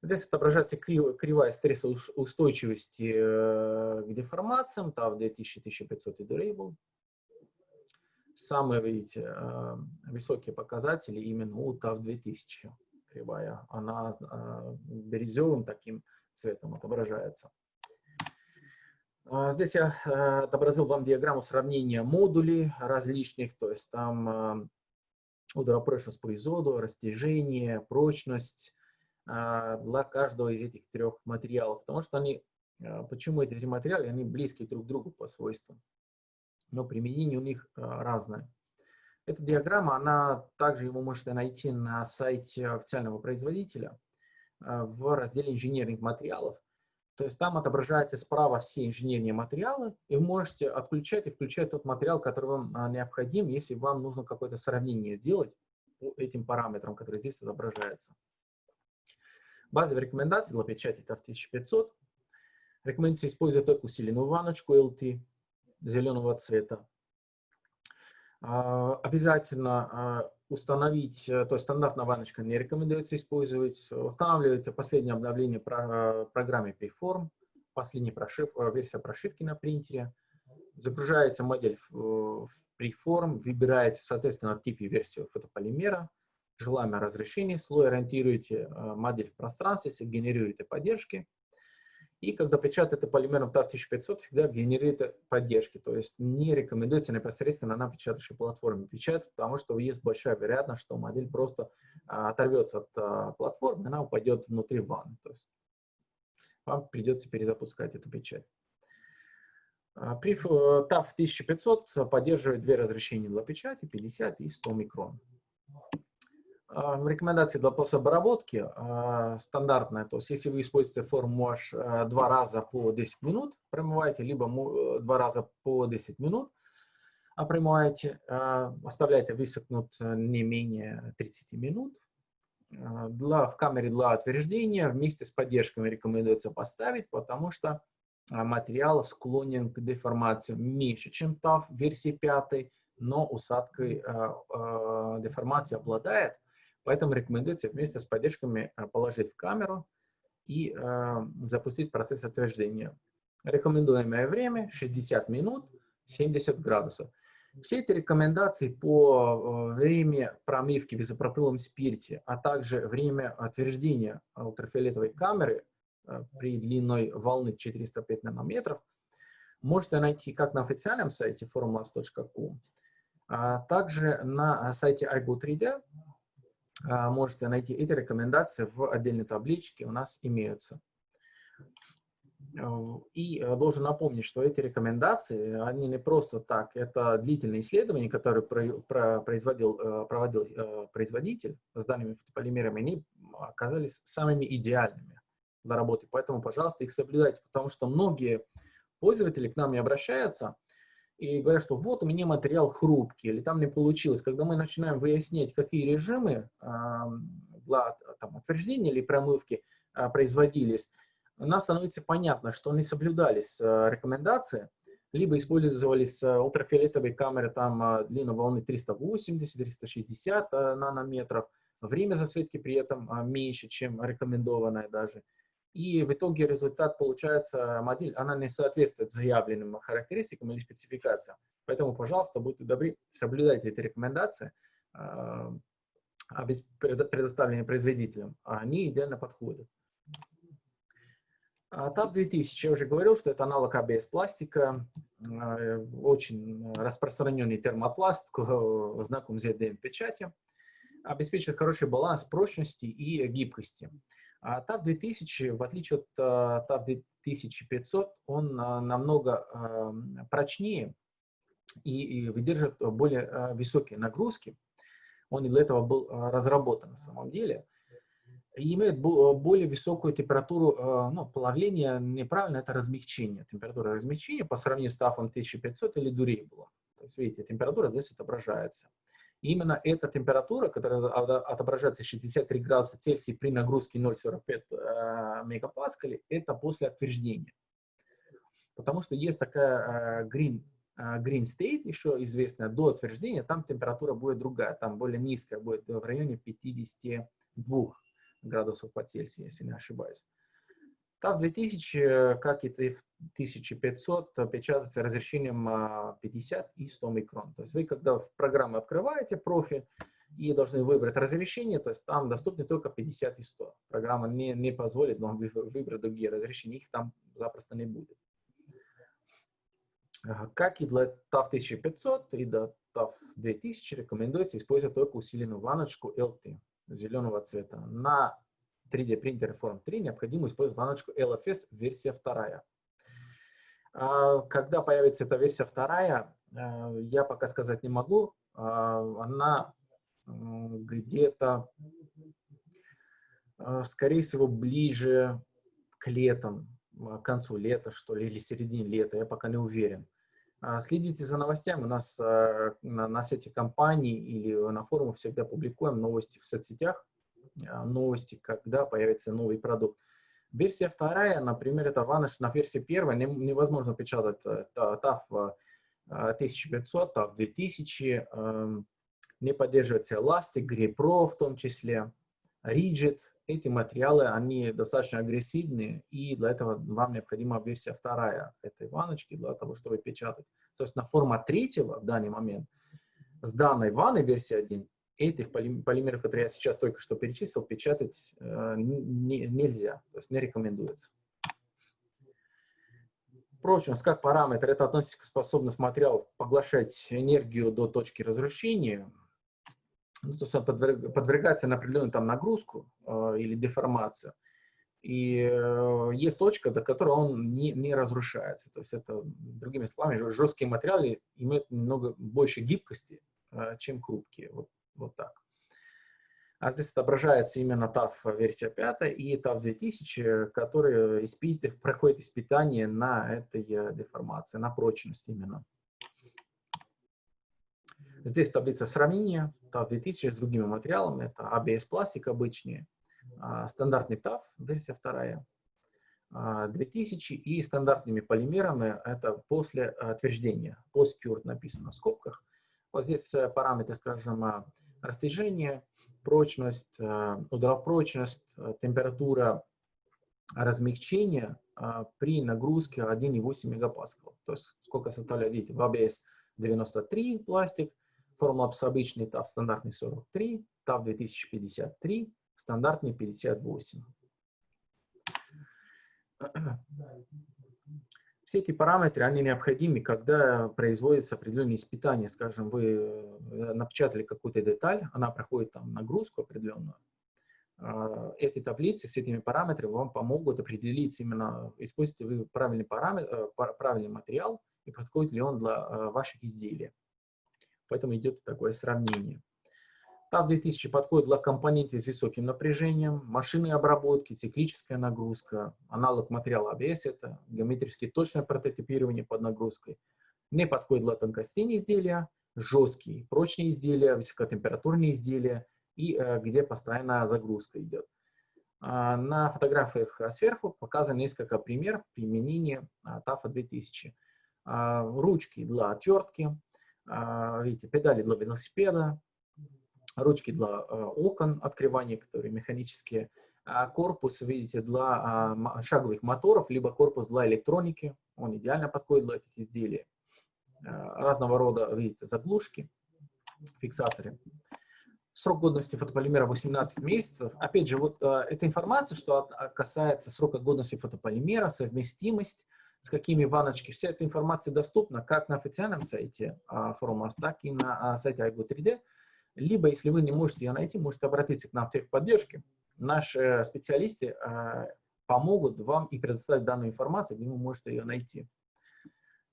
Здесь отображается кривая стрессоустойчивости э, к деформациям, TAF 2000-1500 и Durable. Самые, видите, э, высокие показатели именно у TAF 2000 кривая. Она э, бирюзовым таким цветом отображается. А, здесь я отобразил вам диаграмму сравнения модулей различных, то есть там ударопрочность по изоду, растяжение, прочность, для каждого из этих трех материалов, потому что они, почему эти три материала, они близки друг к другу по свойствам, но применение у них а, разное. Эта диаграмма, она также вы можете найти на сайте официального производителя в разделе инженерных материалов. То есть там отображаются справа все инженерные материалы, и вы можете отключать и включать тот материал, который вам необходим, если вам нужно какое-то сравнение сделать по этим параметрам, которые здесь отображаются. Базовые рекомендации для печати это 1500. Рекомендуется использовать только усиленную ванночку LT зеленого цвета. А, обязательно а, установить, э, то есть стандартная ванночка не рекомендуется использовать. Устанавливайте последнее обновление про, программе Preform, последняя прошив, э, версия прошивки на принтере. Загружаете модель в, в Preform, выбираете, соответственно, тип и версию фотополимера желаемое разрешение, слой ориентируете э, модель в пространстве, генерируете поддержки. И когда печатаете полимером TAF 1500, всегда генерируете поддержки. То есть не рекомендуется непосредственно на печатающей платформе печатать, потому что есть большая вероятность, что модель просто а, оторвется от а, платформы, она упадет внутри ванны. То есть вам придется перезапускать эту печать. Приф TAF 1500 поддерживает две разрешения для печати, 50 и 100 микрон. Рекомендации для пособоработки а, стандартная, то есть если вы используете форму wash а, два раза по 10 минут промываете, либо э, два раза по 10 минут промываете, а, оставляете высохнуть э, не менее 30 минут. Для, в камере для утверждения вместе с поддержками рекомендуется поставить, потому что материал склонен к деформации меньше, чем TAF версии 5, но усадкой деформации обладает. Поэтому рекомендуется вместе с поддержками э, положить в камеру и э, запустить процесс отверждения. Рекомендуемое время 60 минут, 70 градусов. Все эти рекомендации по э, времени промывки в изопропиловом спирте, а также время отверждения ультрафиолетовой камеры при длиной волны 405 нанометров можете найти как на официальном сайте formlabs.com, а также на сайте iGo3D, а, можете найти эти рекомендации в отдельной табличке, у нас имеются. И э, должен напомнить, что эти рекомендации, они не просто так, это длительные исследования, которые производил, э, проводил э, производитель с данными фотополимерами, они оказались самыми идеальными для работы. Поэтому, пожалуйста, их соблюдайте, потому что многие пользователи к нам не обращаются, и говорят, что вот у меня материал хрупкий, или там не получилось. Когда мы начинаем выяснять, какие режимы для там, утверждения или промывки а, производились, нам становится понятно, что не соблюдались а, рекомендации, либо использовались а, ультрафиолетовые камеры там длина волны 380-360 нанометров, время засветки при этом меньше, чем рекомендованное даже. И в итоге результат получается, модель, она не соответствует заявленным характеристикам или спецификациям. Поэтому, пожалуйста, будьте добры, соблюдайте эти рекомендации, э, предоставленные производителем. Они идеально подходят. TAP 2000, я уже говорил, что это аналог ABS пластика, э, очень распространенный термопласт, знаком ZDM печати, обеспечивает хороший баланс прочности и гибкости. А TAF 2000, в отличие от uh, TAF 2500, он uh, намного uh, прочнее и, и выдержит более uh, высокие нагрузки. Он для этого был разработан на самом деле. И имеет более высокую температуру ну, плавления, неправильно, это размягчение. Температура размягчения по сравнению с TAF 1500 или Durable. То есть, видите, температура здесь отображается. Именно эта температура, которая отображается 63 градуса Цельсия при нагрузке 0,45 э, мегапаскалей, это после отверждения. Потому что есть такая э, green, э, green state, еще известная, до отверждения, там температура будет другая, там более низкая, будет в районе 52 градусов по Цельсию, если не ошибаюсь. TAF 2000, как и TAF 1500, печатается разрешением 50 и 100 микрон. То есть вы, когда в программу открываете профиль и должны выбрать разрешение, то есть там доступны только 50 и 100. Программа не, не позволит вам выбрать другие разрешения, их там запросто не будет. Как и для TAF 1500 и для TAF 2000 рекомендуется использовать только усиленную ванночку LT зеленого цвета. На 3D принтере Form 3 необходимо использовать ванночку LFS версия 2. А, когда появится эта версия 2, а, я пока сказать не могу. А, она где-то, скорее всего, ближе к летам, к концу лета, что ли, или середине лета, я пока не уверен. Следите за новостями. У нас на, на сайте компании или на форумах всегда публикуем новости в соцсетях. А, новости, когда появится новый продукт. Версия вторая, например, это Vanish на версии первой невозможно печатать TAF 1500, TAF 2000, не поддерживается Elastic, GriPro в том числе, Rigid. Эти материалы, они достаточно агрессивные, и для этого вам необходима версия вторая этой ванночки для того, чтобы печатать. То есть на формат третьего в данный момент с данной ванной версии 1 этих полимеров, которые я сейчас только что перечислил, печатать э, не, нельзя, то есть не рекомендуется. Прочность как параметр, это относится к способности материала поглощать энергию до точки разрушения, ну, то есть он подвергается на определенную там нагрузку э, или деформацию. И э, есть точка, до которой он не, не разрушается. То есть это, другими словами, жесткие материалы имеют немного больше гибкости, э, чем хрупкие. Вот вот так. А здесь отображается именно TAF версия 5 и TAF 2000, которые испит, проходят испытание на этой э, деформации, на прочность именно. Здесь таблица сравнения TAF 2000 с другими материалами. Это ABS пластик обычный, а, стандартный TAF, версия 2, 2000 а, и стандартными полимерами это после отверждения, post-cure написано в скобках. Вот здесь э, параметры, скажем, растяжение, прочность, э, ударопрочность, э, температура размягчения э, при нагрузке 1,8 мегапаскал. То есть сколько составляет, видите, в ABS 93 пластик, Formlabs обычный TAF стандартный 43, TAF 2053, стандартный 58. Все эти параметры, они необходимы, когда производится определенные испытания. Скажем, вы э, напечатали какую-то деталь, она проходит там нагрузку определенную. А, эти таблицы с этими параметрами вам помогут определить именно, используете вы правильный, параметр, э, правильный материал и подходит ли он для э, ваших изделий. Поэтому идет такое сравнение. TAF 2000 подходит для компонентов с высоким напряжением, машины обработки, циклическая нагрузка, аналог материала ABS, это геометрически точное прототипирование под нагрузкой. Не подходит для тонкостей изделия, жесткие, прочные изделия, высокотемпературные изделия и э, где постоянная загрузка идет. А, на фотографиях сверху показано несколько примеров применения TAF 2000. А, ручки для отвертки, а, видите, педали для велосипеда, ручки для э, окон открывания, которые механические, а корпус, видите, для а, шаговых моторов, либо корпус для электроники, он идеально подходит для этих изделий. Э, разного рода, видите, заглушки, фиксаторы. Срок годности фотополимера 18 месяцев. Опять же, вот э, эта информация, что касается срока годности фотополимера, совместимость, с какими ванночки, вся эта информация доступна как на официальном сайте Formas, так и на сайте iGo 3D. Либо, если вы не можете ее найти, можете обратиться к нам в техподдержке. наши специалисты помогут вам и предоставить данную информацию, где вы можете ее найти.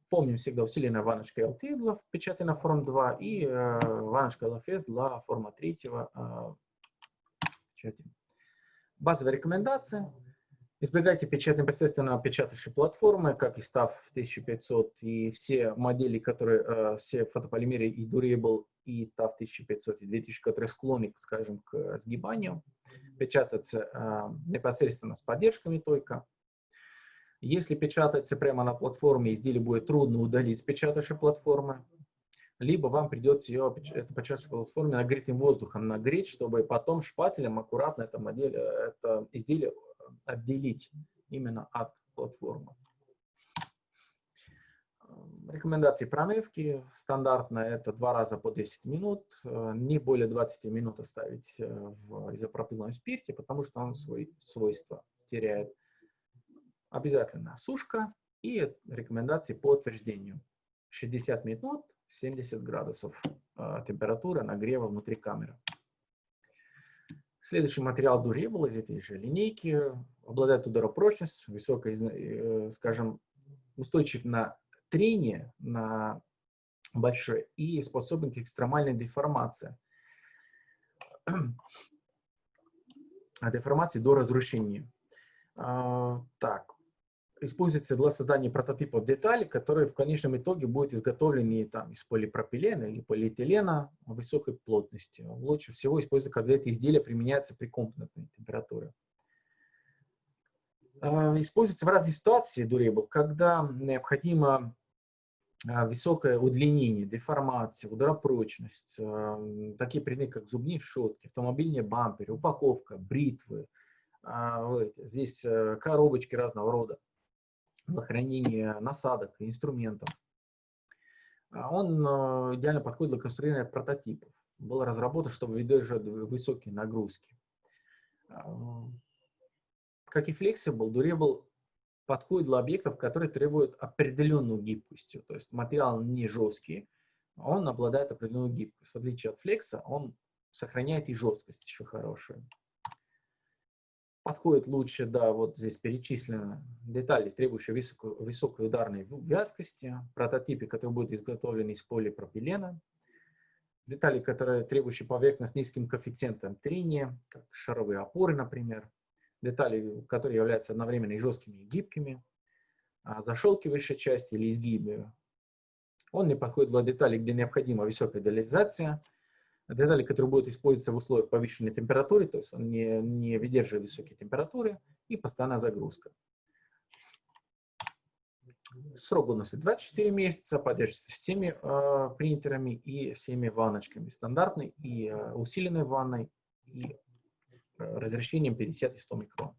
Помним всегда усиленная ванночка LT для печати на форм 2 и э, ванночка LFS для форма 3 э, печати. Базовые рекомендации. Избегайте печать непосредственно печатающей платформы, как и STAF 1500 и все модели, которые, э, все фотополимеры и Durable, и TAF 1500 и 2000, которые склонны, скажем, к сгибанию. Печататься э, непосредственно с поддержками только. Если печатается прямо на платформе, изделие будет трудно удалить с печатающей платформы, либо вам придется ее, эту печатающую платформу нагретым воздухом нагреть, чтобы потом шпателем аккуратно это, модель, это изделие отделить именно от платформы. Рекомендации промывки стандартно это два раза по 10 минут, не более 20 минут оставить в изопропиловом спирте, потому что он свои свойства теряет. Обязательно сушка и рекомендации по утверждению. 60 минут, 70 градусов э, температура нагрева внутри камеры. Следующий материал Durable из этой же линейки обладает ударопрочностью, высокой, э, скажем, устойчив на трение, на большое и способен к экстремальной деформации. Деформации до разрушения. А, так, используется для создания прототипов деталей, которые в конечном итоге будут изготовлены там, из полипропилена или полиэтилена высокой плотности. Лучше всего использовать, когда это изделие применяется при комнатной температуре. А, используется в разных ситуациях Durable, когда необходимо а, высокое удлинение, деформация, ударопрочность, а, такие предметы, как зубные щетки, автомобильные бамперы, упаковка, бритвы, здесь э, коробочки разного рода для хранения насадок, инструментов. А он э, идеально подходит для конструирования прототипов. Был разработан, чтобы выдержать высокие нагрузки. А, как и Flexible, Durable подходит для объектов, которые требуют определенную гибкостью. То есть материал не жесткий, он обладает определенной гибкостью. В отличие от Flex, он сохраняет и жесткость еще хорошую. Подходит лучше, да, вот здесь перечислены детали, требующие высокой, высокой ударной вязкости, прототипы, которые будут изготовлены из полипропилена, детали, которые требующие поверхность с низким коэффициентом трения, как шаровые опоры, например, детали, которые являются одновременно и жесткими, и гибкими, а защелкивающая часть или изгибы. Он не подходит для деталей, где необходима высокая идеализация, детали, которые будут использоваться в условиях повышенной температуры, то есть он не, не выдерживает высокие температуры и постоянная загрузка. Срок годности 24 месяца, поддерживается всеми э, принтерами и всеми ванночками, стандартной и э, усиленной ванной, и разрешением 50 и 100 микрон.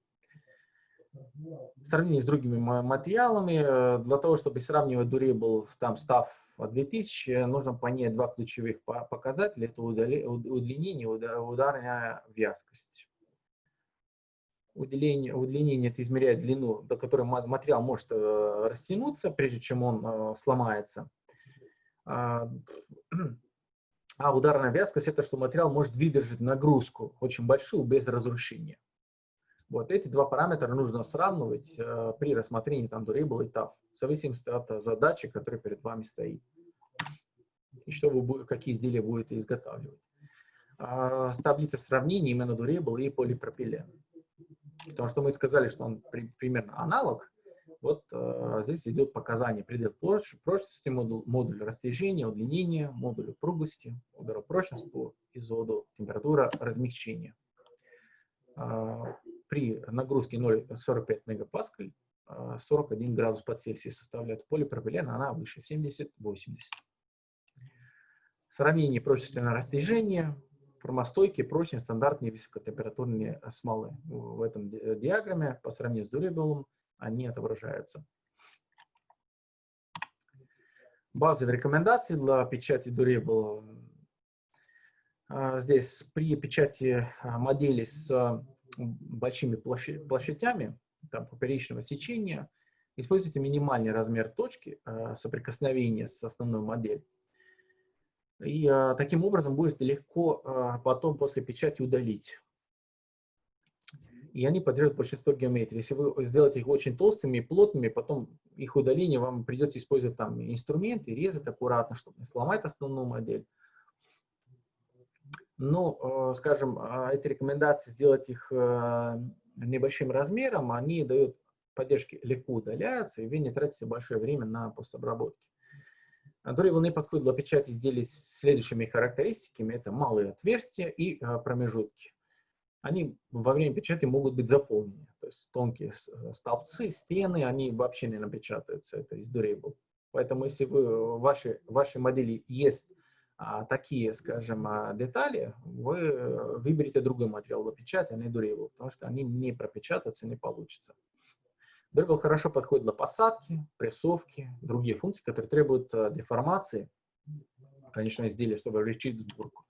В сравнении с другими материалами, э, для того, чтобы сравнивать Durable, там став 2000 нужно понять два ключевых показателя. Это удлинение и ударная вязкость. Удлинение, удлинение это измеряет длину, до которой материал может э, растянуться, прежде чем он э, сломается. А, ударная вязкость это что материал может выдержать нагрузку очень большую без разрушения. Вот эти два параметра нужно сравнивать э, при рассмотрении там durable и tough, в зависимости от задачи, которая перед вами стоит. И что вы, какие изделия будете изготавливать. А, таблица сравнения именно durable и полипропилен. Потому что мы сказали, что он при, примерно аналог. Вот э, здесь идет показание предел прочности, модуль, модуль растяжения, удлинения, модуль упругости, ударопрочность по изоду, температура размягчения. А, при нагрузке 0,45 мегапаскаль 41 а, градус по Цельсию составляет полипропилен, она выше 70-80. Сравнение прочности на растяжение, формостойкие, прочные, стандартные высокотемпературные смолы. В этом диаграмме по сравнению с дуребелом они отображаются. Базовые рекомендации для печати Durable. А, здесь при печати модели с большими площадями, там, поперечного сечения, используйте минимальный размер точки соприкосновения с основной моделью. И таким образом будет легко потом после печати удалить. И они поддерживают большинство геометрии. Если вы сделаете их очень толстыми и плотными, потом их удаление вам придется использовать там инструменты, резать аккуратно, чтобы не сломать основную модель. Ну, э, скажем, а, эти рекомендации сделать их э, небольшим размером, они дают поддержки легко удаляются, и вы не тратите большое время на постобработки. Которые волны подходят для печати изделий с следующими характеристиками. Это малые отверстия и э, промежутки они во время печати могут быть заполнены. То есть тонкие э, столбцы, стены, они вообще не напечатаются, это из durable. Поэтому если вы, в вашей, в вашей модели есть а, такие, скажем, а, детали, вы э, выберите другой материал для печати, а не durable, потому что они не пропечататься не получится. Durable хорошо подходит для посадки, прессовки, другие функции, которые требуют а, деформации, конечно, изделия, чтобы облегчить сборку.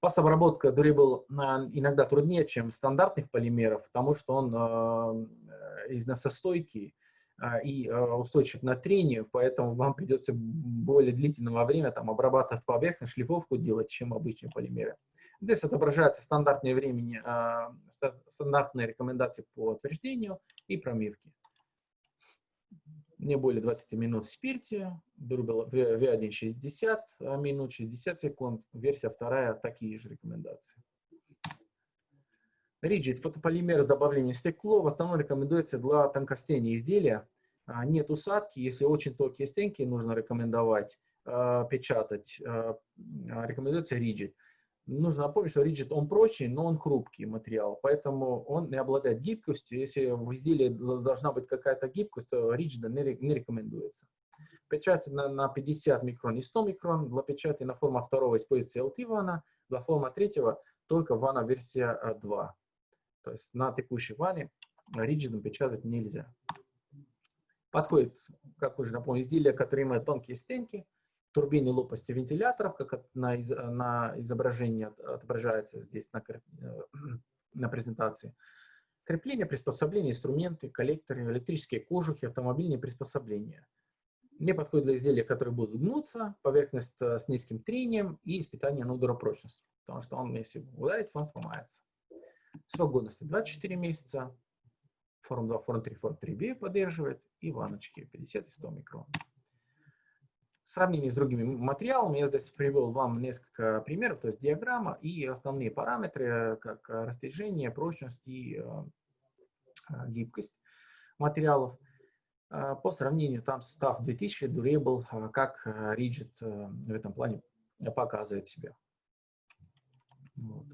Пасобработка Durable иногда труднее, чем стандартных полимеров, потому что он э, износостойкий э, и э, устойчив на трению, поэтому вам придется более длительного времени там, обрабатывать поверхность, шлифовку делать, чем обычные полимеры. Здесь отображается стандартное времени, стандартные рекомендации по утверждению и промивке не более 20 минут в спирте, V1 60 минут, 60 секунд, версия вторая, такие же рекомендации. Rigid фотополимер с добавлением стекло в основном рекомендуется для тонкостения изделия. А, нет усадки, если очень тонкие стенки нужно рекомендовать а, печатать, а, рекомендуется Rigid. Нужно напомнить, что Rigid он прочный, но он хрупкий материал, поэтому он не обладает гибкостью. Если в изделии должна быть какая-то гибкость, то Rigid не, рекомендуется. Печать на, на 50 микрон и 100 микрон. Для печати на форма второго используется LT вана, для форма третьего только вана версия 2. То есть на текущей ване Rigid печатать нельзя. Подходит, как уже напомню, изделия, которые имеют тонкие стенки, турбины лопасти вентиляторов, как на, из, на изображении отображается здесь на, э, на презентации. Крепление, приспособления, инструменты, коллекторы, электрические кожухи, автомобильные приспособления. Не подходит для изделия, которые будут гнуться, поверхность э, с низким трением и испытание на ударопрочность. Потому что он, если ударится, он сломается. Срок годности 24 месяца. Форм 2, форм 3, форм 3B поддерживает. И ваночки 50 и 100 микрон. В сравнении с другими материалами я здесь привел вам несколько примеров, то есть диаграмма и основные параметры, как растяжение, прочность и э, э, гибкость материалов. Э, по сравнению там состав 2000 Durable, как Rigid в этом плане показывает себя. Вот.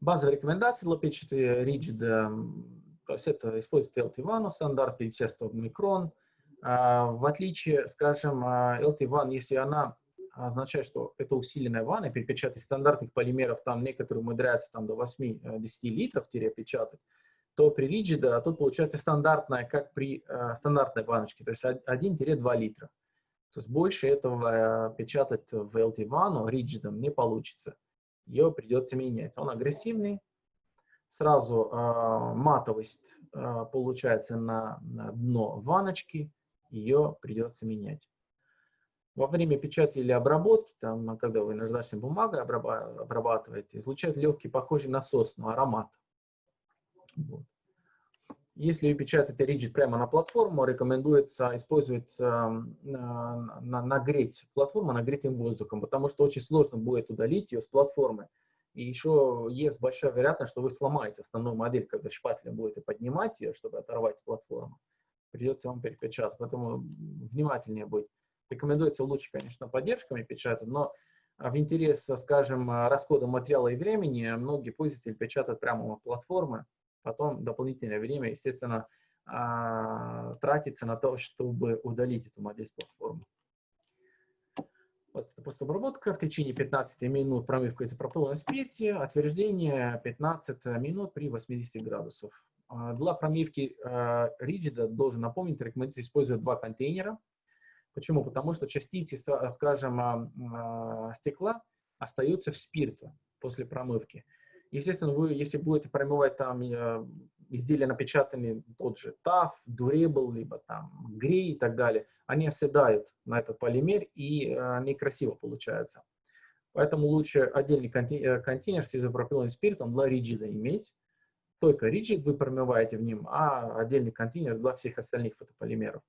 Базовые рекомендации для печати Rigid, то есть это используется LT1, стандарт 50-100 микрон, а, в отличие, скажем, LT1, если она означает, что это усиленная ванна, перепечатать стандартных полимеров, там некоторые умудряются там, до 8-10 э, литров печатать, то при Rigid а тут получается стандартная, как при э, стандартной ванночке, то есть 1-2 литра. То есть больше этого э, печатать в LT ванну Rigid не получится. Ее придется менять. Он агрессивный, сразу э, матовость э, получается на, на дно ванночки, ее придется менять. Во время печати или обработки, там, когда вы наждачной бумагой обрабатываете, излучает легкий, похожий на сосну, аромат. Вот. Если вы печатаете Rigid прямо на платформу, рекомендуется использовать, э, на, нагреть платформу нагретым воздухом, потому что очень сложно будет удалить ее с платформы. И еще есть большая вероятность, что вы сломаете основную модель, когда шпателем будете поднимать ее, чтобы оторвать с платформы придется вам перепечатать. Поэтому внимательнее быть. Рекомендуется лучше, конечно, поддержками печатать, но в интерес, скажем, расхода материала и времени многие пользователи печатают прямо на платформы, потом дополнительное время, естественно, а, тратится на то, чтобы удалить эту модель с платформы. Вот это постобработка в течение 15 минут промывка изопропыла на спирте, отверждение 15 минут при 80 градусов. А, для промивки а, риджида, должен напомнить, рекомендуется использовать два контейнера. Почему? Потому что частицы, скажем, а, стекла остаются в спирте после промывки. Естественно, вы, если будете промывать там изделия, напечатанные, тот же TAF, Durable, либо там Grey и так далее, они оседают на этот полимер и некрасиво получается. Поэтому лучше отдельный контейнер, э, контейнер с изопропиленным спиртом для риджида иметь, только rigid вы промываете в нем, а отдельный контейнер для всех остальных фотополимеров.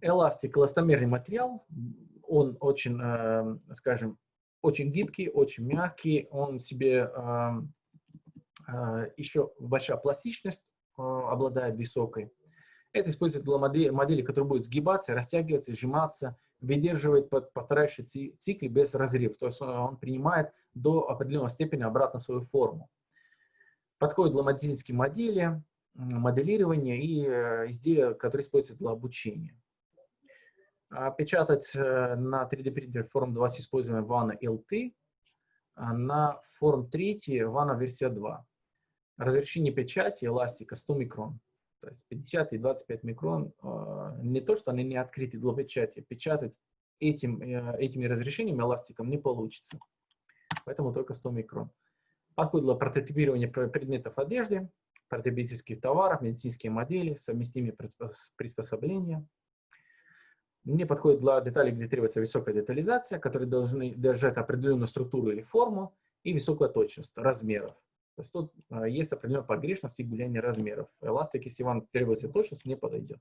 Эластик, эластомерный материал, он очень, э, скажем, очень гибкий, очень мягкий, он в себе э, э, еще большая пластичность обладает высокой. Это используется для модели, модели, которые будут сгибаться, растягиваться, сжиматься, выдерживает повторяющий цикл без разрыва. То есть он, принимает до определенной степени обратно свою форму. Подходит для моделей, моделирования и э, изделия, которые используются для обучения. А печатать э, на 3D принтере форм 2 с использованием вана LT, а на форм 3 вана версия 2. Разрешение печати эластика 100 микрон. То есть 50 и 25 микрон, а, не то, что они не открыты для печати, печатать этим, э, этими разрешениями эластиком не получится. Поэтому только 100 микрон. Подходит для прототипирования предметов одежды, прототипических товаров, медицинские модели, совместимые приспособления. Не подходит для деталей, где требуется высокая детализация, которые должны держать определенную структуру или форму и высокая точность размеров. То есть тут а, есть определенная погрешность и гуляние размеров. Эластик, если вам требуется точность, не подойдет.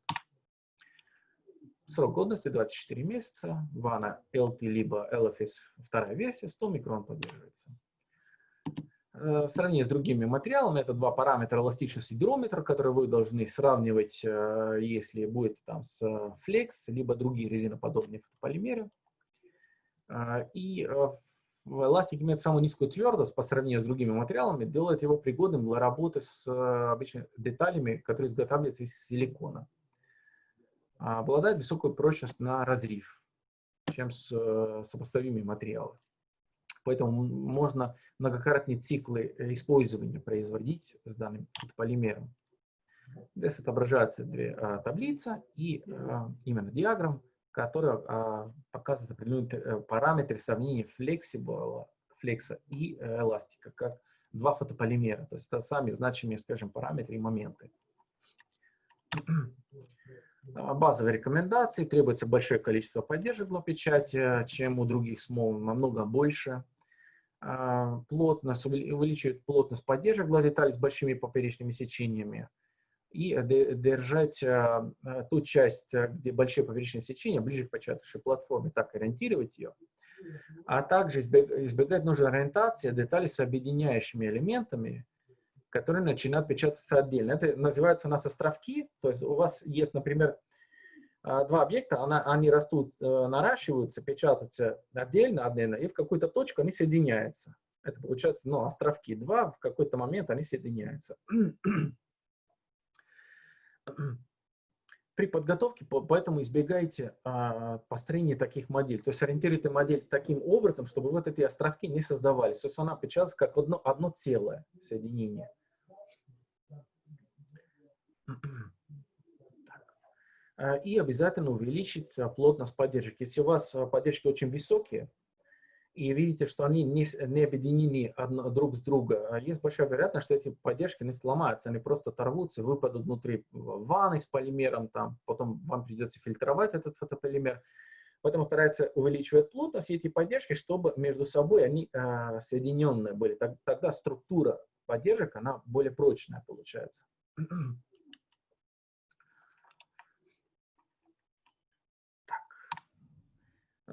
Срок годности 24 месяца. Вана LT либо LFS вторая версия, 100 микрон поддерживается. Э, в сравнении с другими материалами, это два параметра эластичность и гидрометр, которые вы должны сравнивать, э, если будет там с Flex, либо другие резиноподобные фотополимеры. Э, и эластик имеет самую низкую твердость по сравнению с другими материалами, делает его пригодным для работы с обычными деталями, которые изготавливаются из силикона. А обладает высокой прочность на разрыв, чем с сопоставимые материалы. Поэтому можно многократные циклы э, использования производить с данным фотополимером. Здесь отображаются две а, таблицы и именно диаграмм, которая а, показывает определенные э, параметры сравнения флексибла, флекса и э, эластика, как два фотополимера. То есть это сами значимые, скажем, параметры и моменты. Базовые рекомендации. Требуется большое количество поддержек для печати, чем у других смол, намного больше. А, плотность, увеличивает плотность поддержек для деталей с большими поперечными сечениями и держать а, а, ту часть, где большие поперечные сечения, ближе к початочной платформе, так ориентировать ее. А также избегать нужной ориентации деталей с объединяющими элементами, которые начинают печататься отдельно. Это называется у нас островки. То есть у вас есть, например, два объекта, они растут, э, наращиваются, печатаются отдельно, отдельно, и в какую-то точку они соединяются. Это получается, ну, островки два, в какой-то момент они соединяются. При подготовке, поэтому избегайте а, построения таких моделей. То есть ориентируйте модель таким образом, чтобы вот эти островки не создавались. То есть она печатается как одно, одно целое соединение. Э, и обязательно увеличить плотность поддержки. Если у вас э, поддержки очень высокие, и видите, что они не, не объединены одно, друг с другом, есть большая вероятность, что эти поддержки не сломаются, они просто оторвутся, выпадут внутри ванны с полимером, там, потом вам придется фильтровать этот фотополимер. Поэтому старается увеличивать плотность эти поддержки, чтобы между собой они э, соединенные были. Тогда структура поддержек, она более прочная получается.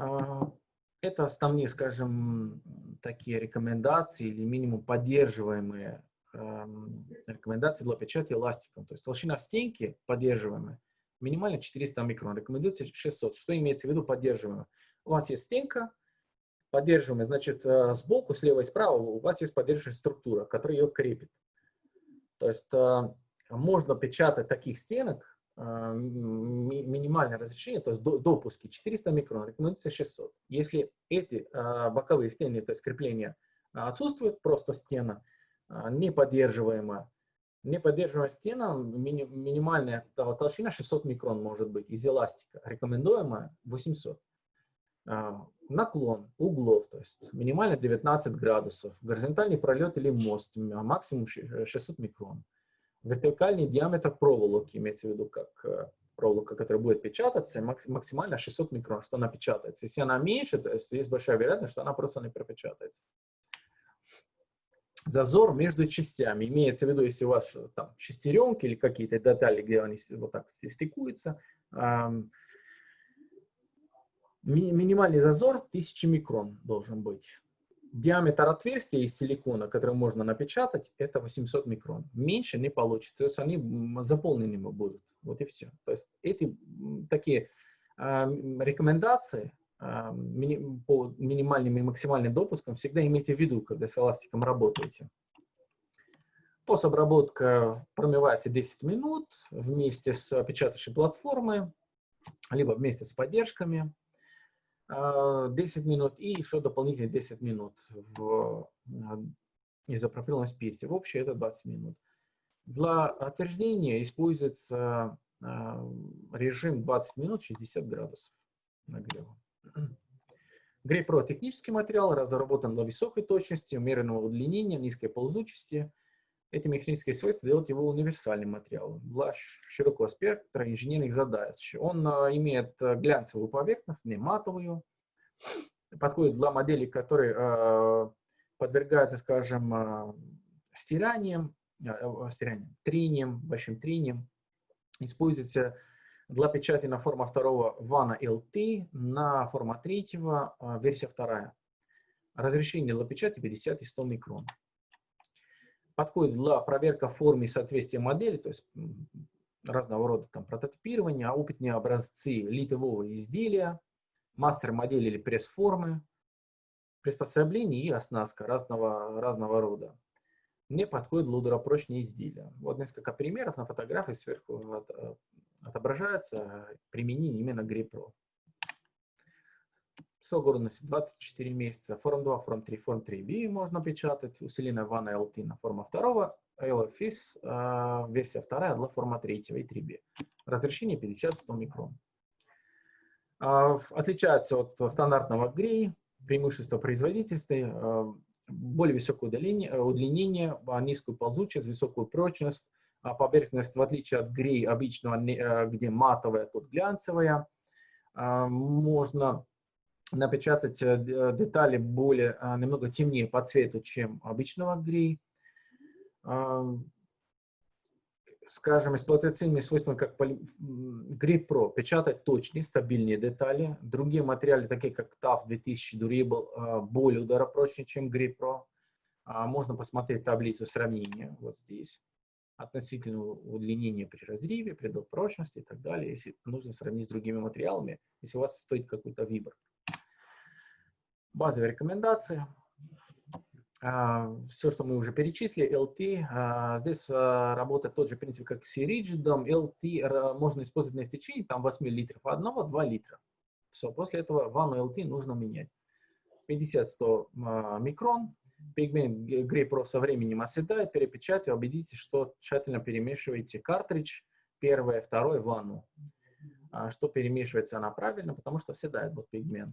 А, это основные, скажем, такие рекомендации или минимум поддерживаемые рекомендации для печати эластиком. То есть толщина стенки поддерживаемая минимально 400 микрон, рекомендуется 600. Что имеется в виду поддерживаемая? У вас есть стенка, поддерживаемая, значит, э, сбоку, слева и справа у вас есть поддерживающая структура, которая ее крепит. То есть э, можно печатать таких стенок минимальное разрешение, то есть допуски 400 микрон, рекомендуется 600. Если эти а, боковые стены, то есть крепления отсутствуют, просто стена а, неподдерживаемая, неподдерживаемая стена, мини, минимальная толщина 600 микрон может быть из эластика, рекомендуемая 800. Наклон углов, то есть минимально 19 градусов, горизонтальный пролет или мост, максимум 600 микрон вертикальный диаметр проволоки, имеется в виду как э, проволока, которая будет печататься, максимально 600 микрон, что она печатается. Если она меньше, то есть есть большая вероятность, что она просто не пропечатается. зазор между частями. Имеется в виду, если у вас там шестеренки или какие-то детали, где они вот так стыкуются, ми минимальный зазор 1000 микрон должен быть. Диаметр отверстия из силикона, который можно напечатать, это 800 микрон. Меньше не получится, то есть они заполненными будут. Вот и все. То есть эти такие э, рекомендации э, мини, по минимальным и максимальным допускам всегда имейте в виду, когда с эластиком работаете. Пособработка промывается 10 минут вместе с печатающей платформой, либо вместе с поддержками. 10 а, минут и еще дополнительные 10 минут в а, изопропиловом спирте. В общем, это 20 минут. Для отверждения используется а, режим 20 минут 60 градусов нагрева. Грей-Про технический материал, разработан для высокой точности, умеренного удлинения, низкой ползучести. Эти механические свойства делают его универсальным материалом для широкого спектра инженерных задач. Он а, имеет а, глянцевую поверхность, не матовую, подходит для моделей, которые а, подвергаются, скажем, стиранием, стиранием, трением, большим трением. Используется для печати на форма второго вана LT, на форма третьего версия вторая. Разрешение для печати 50 и 100 микрон подходит для проверки формы и соответствия модели, то есть разного рода там прототипирования, а опытные образцы литового изделия, мастер-модели или пресс-формы, приспособления и оснастка разного, разного рода. Мне подходит для ударопрочные изделия. Вот несколько примеров на фотографии сверху э, отображается применение именно GRIPRO. Срок годности 24 месяца. Форм 2, форм 3, форм 3B можно печатать. Усиленная ванна LT на форма 2. LFIS э, версия 2 для форма 3 и 3B. Разрешение 50-100 микрон. Э, отличается от стандартного GRI. Преимущество производительности. Э, более высокое удлинение, удлинение, низкую ползучесть, высокую прочность. А поверхность, в отличие от грей обычного, где матовая, тут глянцевая. Можно напечатать э, э, детали более, а, немного темнее по цвету, чем обычного грей. Скажем, эксплуатационными свойствами, как Grip Pro, печатать точнее, стабильнее детали. Другие материалы, такие как TAF 2000 Durable, более ударопрочнее, чем Grip Pro. А, можно посмотреть таблицу сравнения вот здесь относительного удлинения при разрыве, предел прочности и так далее, если нужно сравнить с другими материалами, если у вас стоит какой-то выбор. Базовые рекомендации. А, Все, что мы уже перечислили, LT. А, здесь а, работает тот же принцип, как с ригидом. LT можно использовать на течение там 8 литров одного, 2 литра. Все, после этого ванну LT нужно менять. 50-100 микрон. Пигмент Grey со временем оседает, перепечатайте, убедитесь, что тщательно перемешиваете картридж, первое, второе, ванну. Что перемешивается она правильно, потому что оседает вот пигмент.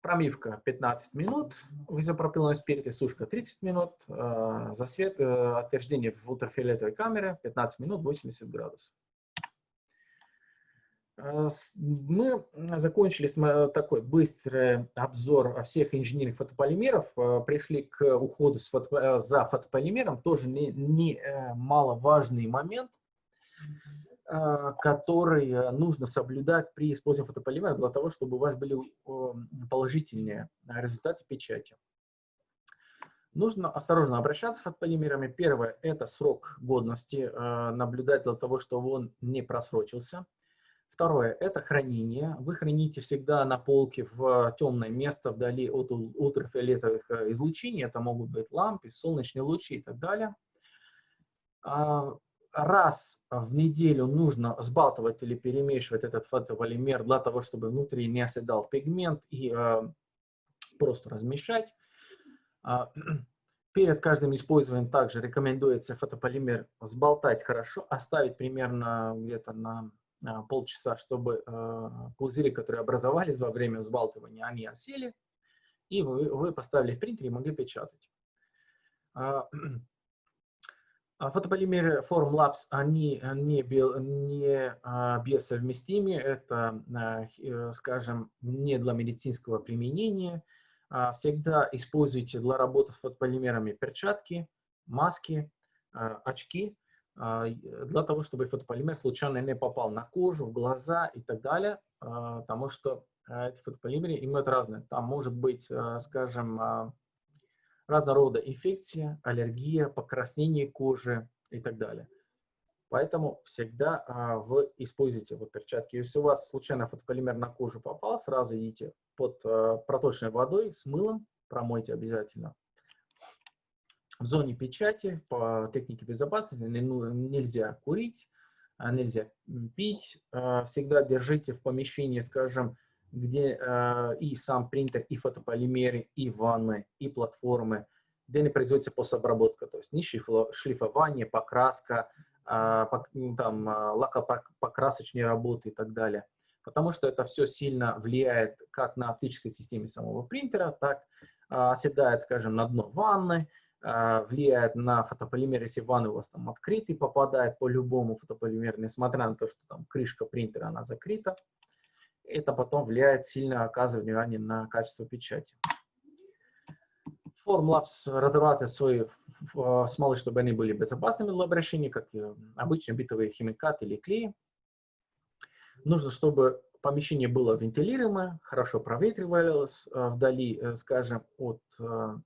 Промивка 15 минут, в изопропиловом спирте сушка 30 минут, э, засвет, э, отверждение в ультрафиолетовой камере 15 минут 80 градусов. Э, мы закончили такой быстрый обзор всех инженерных фотополимеров, э, пришли к уходу фото, за фотополимером, тоже не, не маловажный момент – а, который э, нужно соблюдать при использовании фотополимера для того, чтобы у вас были положительные результаты печати. Нужно осторожно обращаться с фотополимерами. Первое – это срок годности, э, наблюдать для того, чтобы он не просрочился. Второе – это хранение. Вы храните всегда на полке в темное место, вдали от ультрафиолетовых э, излучений. Это могут быть лампы, солнечные лучи и так далее. А, раз в неделю нужно сбалтывать или перемешивать этот фотополимер для того, чтобы внутри не оседал пигмент и э, просто размешать. Э, перед каждым использованием также рекомендуется фотополимер сболтать хорошо, оставить примерно где-то на полчаса, чтобы э, пузыри, которые образовались во время взбалтывания, они осели, и вы, вы поставили в принтер и могли печатать. А фотополимеры Formlabs, они не, био, не а, биосовместимы, это, а, э, скажем, не для медицинского применения. всегда используйте для работы с фотополимерами перчатки, маски, очки, для того, чтобы фотополимер случайно не попал на кожу, в глаза и так далее, потому что эти фотополимеры имеют разные. Там может быть, скажем, разного рода инфекция, аллергия, покраснение кожи и так далее. Поэтому всегда а, вы используйте вот перчатки. Если у вас случайно фотополимер на кожу попал, сразу идите под а, проточной водой с мылом, промойте обязательно. В зоне печати по технике безопасности нельзя курить, а, нельзя пить. А, всегда держите в помещении, скажем, где а, и сам принтер, и фотополимеры, и ванны, и платформы, где не производится постобработка, то есть не шлифование, покраска, ну, там, лакопокрасочные работы и так далее. Потому что это все сильно влияет как на оптической системе самого принтера, так оседает, скажем, на дно ванны, влияет на фотополимер, если ванна у вас там открытый, попадает по любому фотополимеру, несмотря на то, что там крышка принтера, она закрыта. Это потом влияет сильно, оказывает влияние на качество печати. Formlabs разрабатывает свои смолы, чтобы они были безопасными для обращения, как обычные битовые химикаты или клей. Нужно, чтобы помещение было вентилируемое, хорошо проветривалось э, вдали, э, скажем, от э,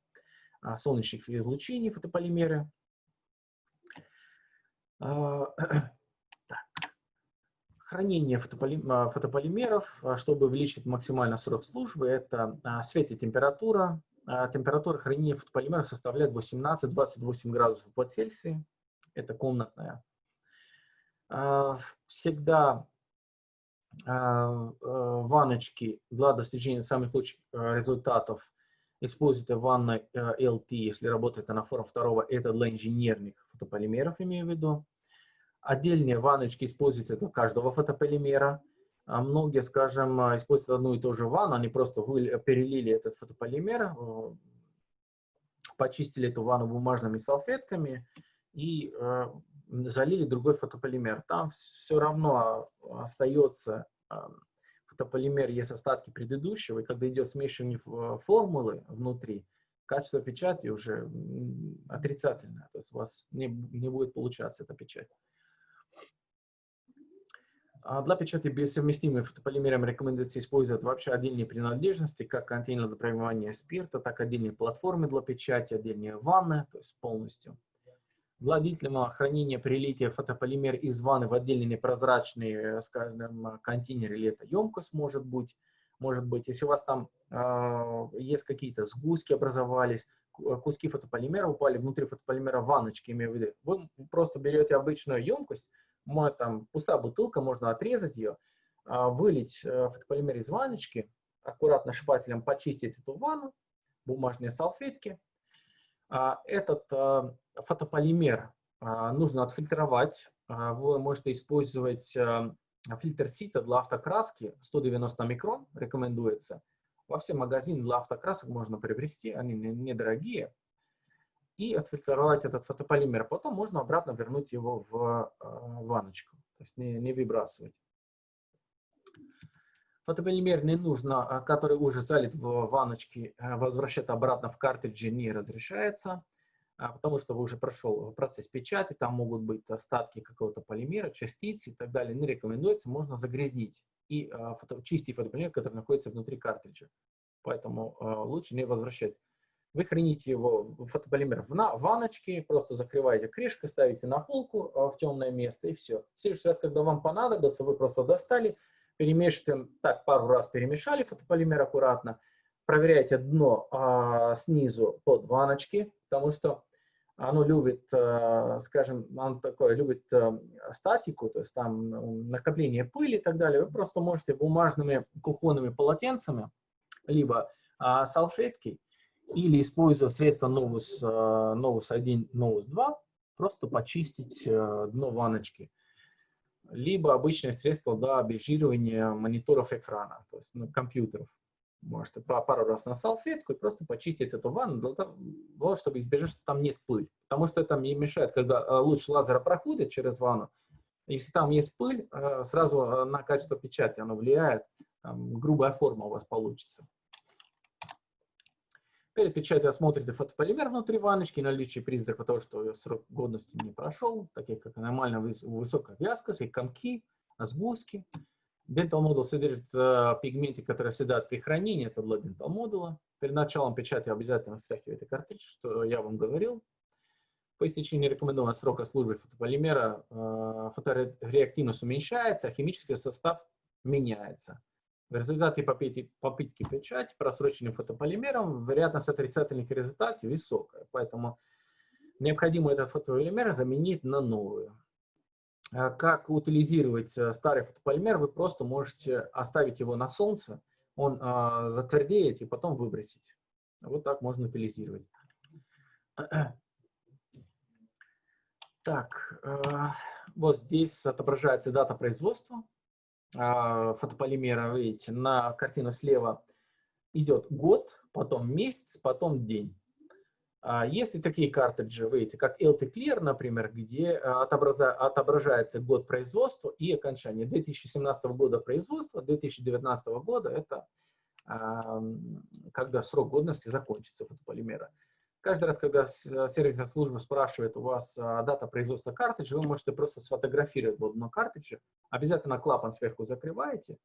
солнечных излучений фотополимеры. Хранение фотополимеров, чтобы увеличить максимально срок службы, это свет и температура, а, температура хранения фотополимера составляет 18-28 градусов по Цельсию. Это комнатная. А, всегда а, ванночки для достижения самых лучших результатов используйте ванной LT, если работает на форме второго. Это для инженерных фотополимеров, имею в виду. Отдельные ванночки используйте для каждого фотополимера. А многие, скажем, а, используют одну и ту же ванну, они просто перелили этот фотополимер, э, почистили эту ванну бумажными салфетками и э, залили другой фотополимер. Там все равно остается фотополимер, есть остатки предыдущего, и когда идет смешивание э, формулы внутри, качество печати уже отрицательное, то есть у вас не, не будет получаться эта печать. А для печати совместимые фотополимером рекомендуется использовать вообще отдельные принадлежности, как контейнер для промывания спирта, так и отдельные платформы для печати, отдельные ванны, то есть полностью. Для длительного хранения прилития фотополимер из ванны в отдельный непрозрачный, э, скажем, контейнер или это емкость может быть. Может быть, если у вас там э, есть какие-то сгустки образовались, куски фотополимера упали внутри фотополимера ванночки, имею в виду, вы просто берете обычную емкость, там пустая бутылка, можно отрезать ее, а, вылить э, фотополимер из ванночки, аккуратно шпателем почистить эту ванну, бумажные салфетки. А, этот э, фотополимер а, нужно отфильтровать. Вы можете использовать фильтр сита для автокраски 190 микрон, рекомендуется. Во все магазины для автокрасок можно приобрести, они недорогие и отфильтровать этот фотополимер. Потом можно обратно вернуть его в ванночку, то есть не, не выбрасывать. Фотополимер не нужно, а, который уже залит в ванночке, э, возвращать обратно в картриджи не разрешается, а, потому что вы уже прошел процесс печати, там могут быть остатки какого-то полимера, частицы и так далее. Не рекомендуется, можно загрязнить и э, фото, чистить фотополимер, который находится внутри картриджа. Поэтому лучше не возвращать вы храните его, фотополимер, в ванночке, просто закрываете крышкой, ставите на полку в темное место и все. В следующий раз, когда вам понадобится, вы просто достали, перемешиваете, так, пару раз перемешали фотополимер аккуратно, проверяете дно а, снизу под ванночки, потому что оно любит, а, скажем, оно такое любит а, статику, то есть там накопление пыли и так далее. Вы просто можете бумажными кухонными полотенцами, либо а, салфетки или используя средства Novus, Novus 1, Novus 2, просто почистить э, дно ванночки. Либо обычное средство для обезжиривания мониторов экрана, то есть ну, компьютеров. Можете пару раз на салфетку и просто почистить эту ванну, для того, чтобы избежать, что там нет пыль. Потому что это мешает, когда э, луч лазера проходит через ванну, если там есть пыль, э, сразу на качество печати оно влияет, там, грубая форма у вас получится. Перед печатью осмотрите фотополимер внутри ванночки, наличие признаков того, что срок годности не прошел, таких как аномально высокая вязкость и комки, сгустки. Dental модул содержит э, пигменты, которые оседают при хранении, это для Dental модула. Перед началом печати обязательно встряхивайте картридж, что я вам говорил. По истечении рекомендованного срока службы фотополимера э, фотореактивность уменьшается, а химический состав меняется. В результате попытки, попытки печати просроченным фотополимером вероятность отрицательных результатов высокая, поэтому необходимо этот фотополимер заменить на новую. А как утилизировать э, старый фотополимер, вы просто можете оставить его на солнце, он а, затвердеет и потом выбросить. Вот так можно утилизировать. Так, э, вот здесь отображается дата производства фотополимера, видите, на картину слева идет год, потом месяц, потом день. А, Если такие картриджи, видите, как LT Clear, например, где а, отображается год производства и окончания 2017 года производства, 2019 года это когда срок годности закончится фотополимера. Каждый раз, когда сервисная служба спрашивает у вас а, дата производства картриджа, вы можете просто сфотографировать вот на картридже, обязательно клапан сверху закрываете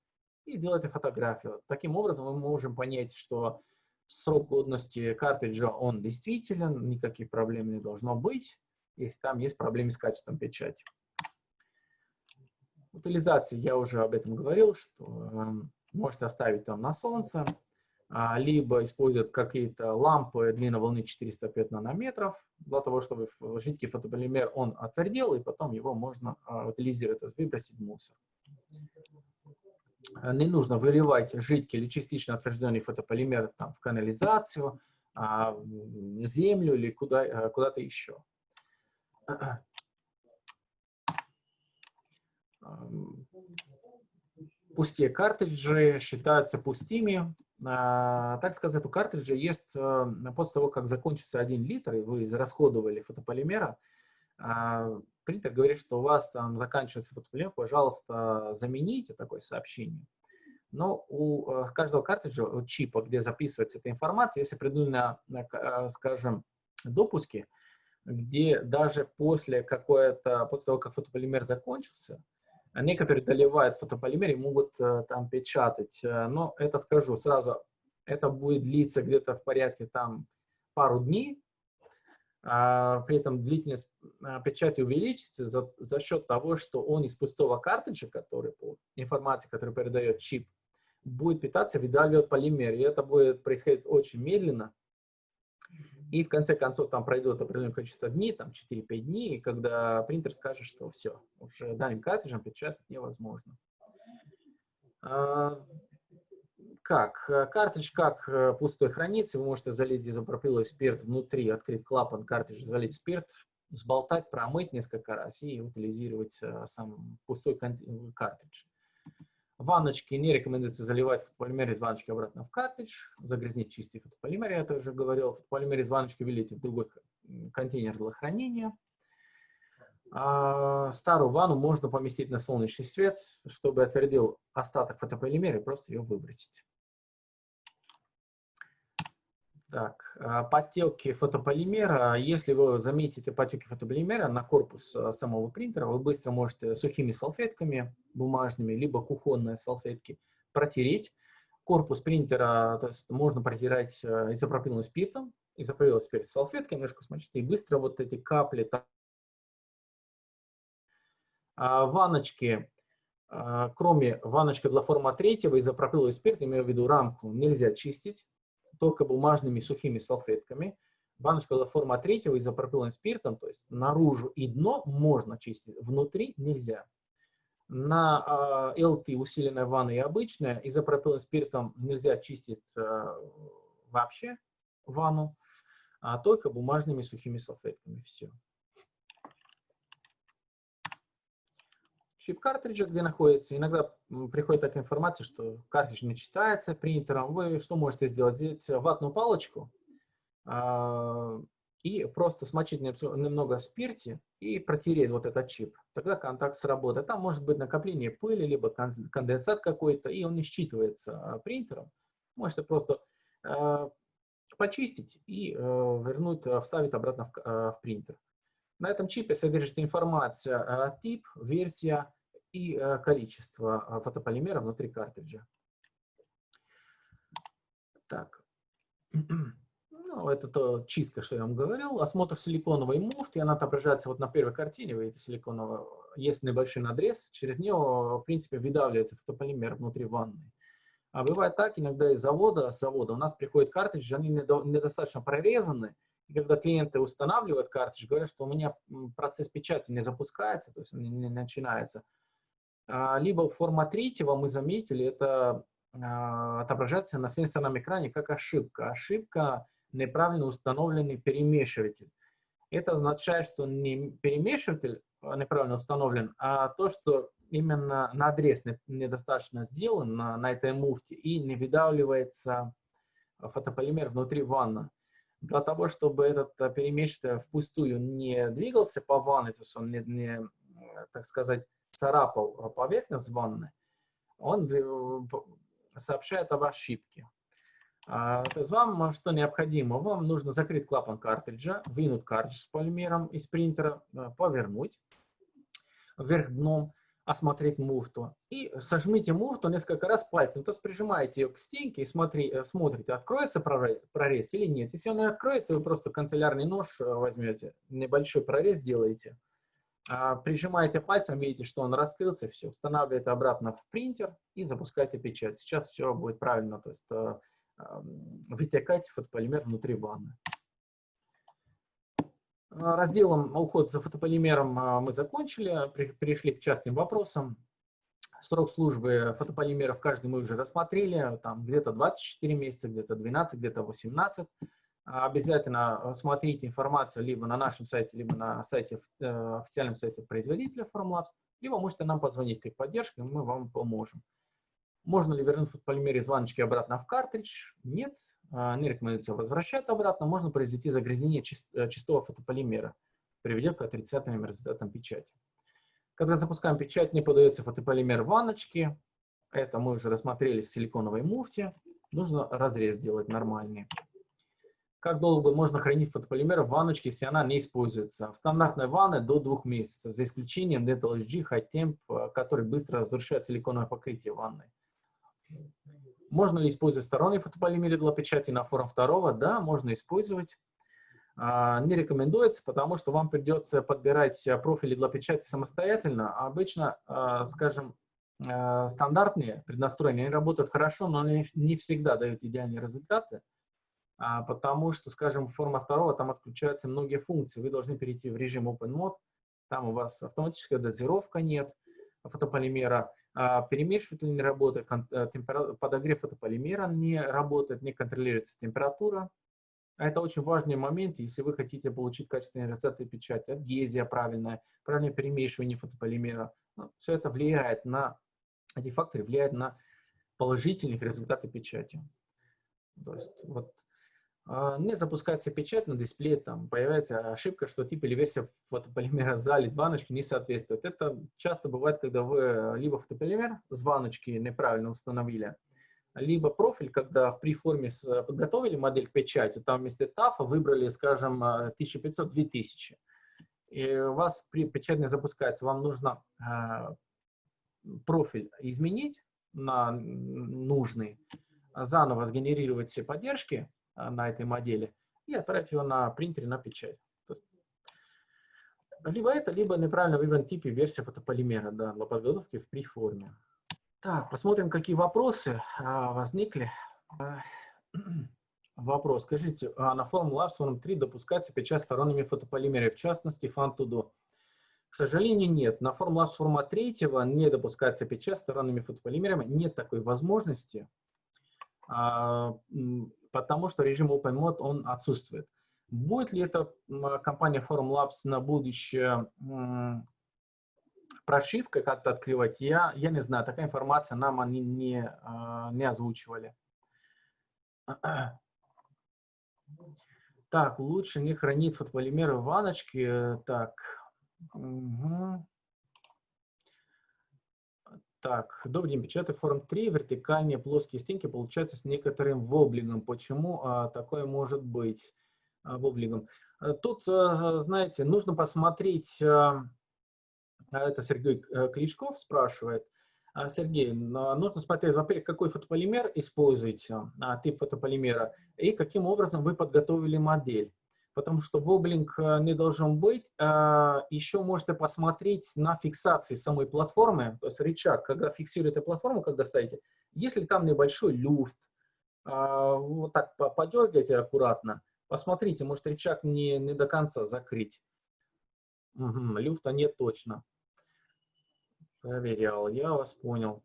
и делаете фотографию. Таким образом мы можем понять, что срок годности картриджа, он действителен, никаких проблем не должно быть, если там есть проблемы с качеством печати. Утилизация, я уже об этом говорил, что э, можете оставить там на солнце, либо используют какие-то лампы длины волны 405 нанометров, для того, чтобы жидкий фотополимер он отвердел, и потом его можно а, утилизировать, выбросить в мусор. Не нужно выливать жидкий или частично отвержденный фотополимер там, в канализацию, а, в землю или куда, куда-то еще. Пустые картриджи считаются пустыми, а, так сказать, у картриджа есть, э, после того, как закончится 1 литр, и вы израсходовали фотополимера, а, принтер говорит, что у вас там заканчивается фотополимер, пожалуйста, замените такое сообщение. Но у э, каждого картриджа, у чипа, где записывается эта информация, есть определенные, э, скажем, допуски, где даже после, какое-то, после того, как фотополимер закончился, а некоторые доливают фотополимер и могут э, там печатать. Э, но это скажу сразу, это будет длиться где-то в порядке там пару дней. А, при этом длительность а, печати увеличится за, за счет того, что он из пустого картриджа, который по информации, который передает чип, будет питаться, выдавливать полимер. И это будет происходить очень медленно. И в конце концов там пройдет определенное количество дней, там 4-5 дней, когда принтер скажет, что все, уже данным картриджем печатать невозможно. А, как? Картридж как э, пустой хранится, вы можете залить изопропиловый спирт внутри, открыть клапан картриджа, залить спирт, сболтать, промыть несколько раз и утилизировать э, сам пустой картридж. Ванночки не рекомендуется заливать фотополимер из ванночки обратно в картридж, загрязнить чистый фотополимер, я тоже говорил. Фотополимер из ванночки вылейте в другой контейнер для хранения. А старую ванну можно поместить на солнечный свет, чтобы отвердил остаток фотополимера и просто ее выбросить. Так, а, подтеки фотополимера. Если вы заметите потеки фотополимера на корпус а, самого принтера, вы быстро можете сухими салфетками бумажными, либо кухонные салфетки протереть. Корпус принтера то есть можно протирать а, изопропиловым спиртом, изопропиловый спирт салфеткой, немножко смочить, и быстро вот эти капли... Ванночки, кроме ванночки для форма третьего, изопропиловый спирт, имею в виду рамку, нельзя чистить только бумажными сухими салфетками. Баночка для форма третьего изопропиловым спиртом, то есть наружу и дно можно чистить, внутри нельзя. На э, LT усиленная ванна и обычная изопропиловым спиртом нельзя чистить э, вообще ванну, а только бумажными сухими салфетками. Все. чип картриджа, где находится. Иногда приходит такая информация, что картридж не читается принтером. Вы что можете сделать? Взять ватную палочку э, и просто смочить немного спирте и протереть вот этот чип. Тогда контакт сработает. Там может быть накопление пыли, либо конденсат какой-то, и он не считывается а, принтером. Можете просто э, почистить и вернуть, вставить обратно в, в принтер. На этом чипе содержится информация тип, версия и количество фотополимера внутри картриджа. Так. Ну, это то чистка, что я вам говорил. Осмотр силиконовой муфты, она отображается вот на первой картине, вы видите силиконовая, есть небольшой надрез, через него, в принципе, выдавливается фотополимер внутри ванны. А бывает так, иногда из завода, с завода у нас приходят картриджи, они недостаточно прорезаны, и когда клиенты устанавливают картридж, говорят, что у меня процесс печати не запускается, то есть он не начинается. А, либо форма третьего мы заметили, это а, отображается на сенсорном экране как ошибка. Ошибка неправильно установленный перемешиватель. Это означает, что не перемешиватель а, неправильно установлен, а то, что именно надрез недостаточно сделан на, на этой муфте и не выдавливается фотополимер внутри ванны. Для того, чтобы этот а, перемешиватель впустую не двигался по ванне, то есть он не, не так сказать, царапал поверхность ванны, он э, сообщает об ошибке. А, то есть вам что необходимо? Вам нужно закрыть клапан картриджа, вынуть картридж с полимером из принтера, э, повернуть вверх дном, осмотреть муфту. И сожмите муфту несколько раз пальцем. То есть прижимаете ее к стенке и смотри, э, смотрите, откроется прорез или нет. Если он не откроется, вы просто канцелярный нож э, возьмете, небольшой прорез делаете, а, прижимаете пальцем, видите, что он раскрылся, все, устанавливаете обратно в принтер и запускаете печать. Сейчас все будет правильно, то есть вытекать фотополимер внутри ванны. А, разделом уход за фотополимером а, мы закончили, перешли к частным вопросам. Срок службы фотополимеров каждый мы уже рассмотрели, там где-то 24 месяца, где-то 12, где-то 18. А, обязательно смотрите информацию либо на нашем сайте, либо на сайте, э, официальном сайте производителя Formlabs, либо можете нам позвонить в поддержку, и мы вам поможем. Можно ли вернуть фотополимер из ванночки обратно в картридж? Нет, а, не рекомендуется возвращать обратно. Можно произвести загрязнение э, чистого фотополимера, приведя к отрицательным результатам печати. Когда запускаем печать, не подается фотополимер в ванночке. Это мы уже рассмотрели с силиконовой муфте. Нужно разрез делать нормальный. Как долго можно хранить фотополимер в ванночке, если она не используется? В стандартной ванне до двух месяцев, за исключением Dental HG High Temp, э, который быстро разрушает силиконовое покрытие ванной. Можно ли использовать сторонний фотополимер для печати на форум второго? Да, можно использовать. А, не рекомендуется, потому что вам придется подбирать а, профили для печати самостоятельно. обычно, а, скажем, стандартные преднастроения они работают хорошо, но они не всегда дают идеальные результаты, потому что, скажем, форма второго, там отключаются многие функции. Вы должны перейти в режим Open Mode, там у вас автоматическая дозировка нет фотополимера, а, перемешиватель не работает, э, подогрев фотополимера не работает, не контролируется температура. А это очень важный момент, если вы хотите получить качественные результаты печати, адгезия правильная, правильное перемешивание фотополимера. Ну, все это влияет на, эти факторы влияют на положительные результаты печати. То есть вот а, не запускается печать на дисплее, там появляется ошибка, что тип или версия фотополимера залит ванночки не соответствует. Это часто бывает, когда вы либо фотополимер с ванночки неправильно установили, либо профиль, когда в приформе подготовили модель к печати, там вместо TAF выбрали, скажем, 1500-2000. И у вас при печать не запускается, вам нужно а, профиль изменить на нужный, заново сгенерировать все поддержки, а, на этой модели и отправить его на принтере на печать. Есть, либо это, либо неправильно выбран тип и версия фотополимера да, для подготовки в приформе. Так, посмотрим, какие вопросы а, возникли. А, вопрос. Скажите, а на Formula Labs 3 допускается печать сторонними фотополимерами, в частности, FanTudo? К сожалению, нет. На Formula Labs форма 3 не допускается печать сторонними фотополимерами. Нет такой возможности. А, потому что режим Open Mode он отсутствует. Будет ли эта компания Forum Labs на будущее прошивкой как-то открывать, я, я не знаю, такая информация нам они не, а, не озвучивали. Так, лучше не хранить фотополимеры в ванночке. Так, угу. Так, добрый день, печатаю форм 3, вертикальные плоские стенки получаются с некоторым воблигом. Почему а, такое может быть а, воблигом? А, тут, а, знаете, нужно посмотреть, а, это Сергей э, Кличков спрашивает, а, Сергей, нужно смотреть, во-первых, какой фотополимер используете, а, тип фотополимера, и каким образом вы подготовили модель потому что воблинг э, не должен быть. А, Еще можете посмотреть на фиксации самой платформы, то есть рычаг, когда фиксируете платформу, когда ставите, если там небольшой люфт, а, вот так подергайте аккуратно, посмотрите, может рычаг не, не до конца закрыть. Угу, люфта нет точно. Проверял, я вас понял.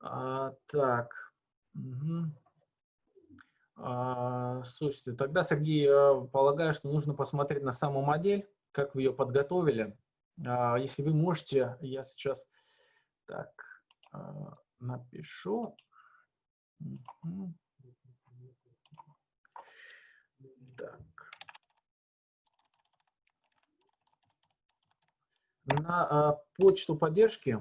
А, так. Угу. А, слушайте, тогда, Сергей, полагаю, что нужно посмотреть на саму модель, как вы ее подготовили. А, если вы можете, я сейчас так а, напишу. Так. На почту поддержки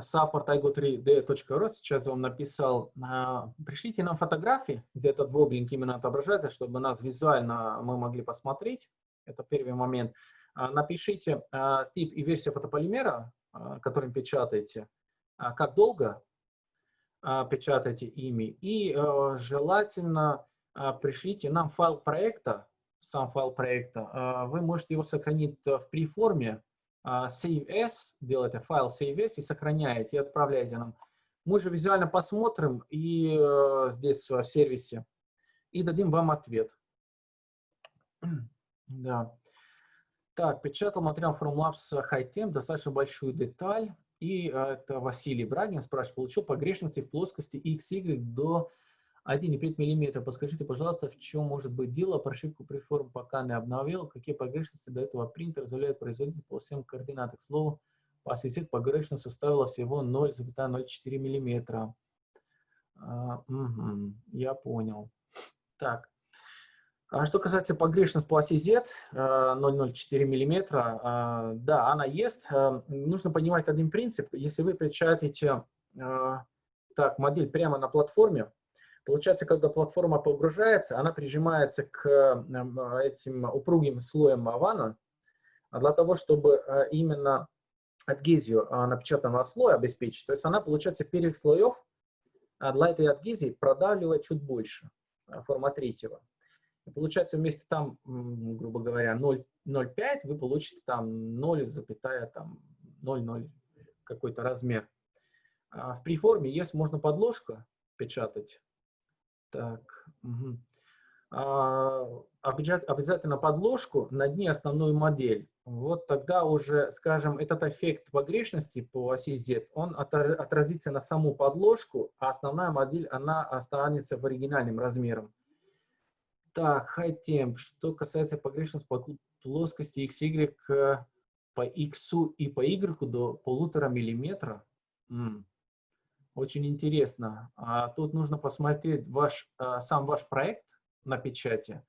support.igo3d.ru, сейчас вам написал, а, пришлите нам фотографии, где этот воблинг именно отображается, чтобы нас визуально мы могли посмотреть. Это первый момент. А, напишите а, тип и версия фотополимера, которым печатаете, как долго печатаете ими, и желательно пришлите нам файл проекта, сам файл проекта. Вы можете его сохранить в преформе, а, save as, делаете файл save as и сохраняете, и отправляете нам. Мы же визуально посмотрим и э, здесь в сервисе и дадим вам ответ. да. Так, печатал материал Formlabs HiTem, достаточно большую деталь. И э, это Василий Брагин спрашивает, получил погрешности в плоскости XY до 1,5 мм. Подскажите, пожалуйста, в чем может быть дело? Прошивку преформ пока не обновил. Какие погрешности до этого принтер позволяет производитель по всем координатам? К слову, по осетит погрешность составила всего 0,04 мм. А, угу, я понял. Так. А что касается погрешности по оси Z, 0,04 мм, да, она есть. А, нужно понимать один принцип. Если вы печатаете так, модель прямо на платформе, Получается, когда платформа погружается, она прижимается к эм, этим упругим слоям вана, а для того, чтобы э, именно адгезию э, напечатанного слоя обеспечить. То есть она, получается, первых слоев для этой адгезии продавливает чуть больше, э, форма третьего. И получается, вместе там, грубо говоря, 0,05 вы получите там 0, там 0,0 какой-то размер. А в преформе есть можно подложка печатать, так. Угу. А, обязательно подложку на дне основную модель. Вот тогда уже, скажем, этот эффект погрешности по оси Z, он отразится на саму подложку, а основная модель, она останется в оригинальном размером. Так, high temp. Что касается погрешности по плоскости XY э, по X и по Y до полутора миллиметра. М очень интересно. А тут нужно посмотреть ваш, а, сам ваш проект на печати.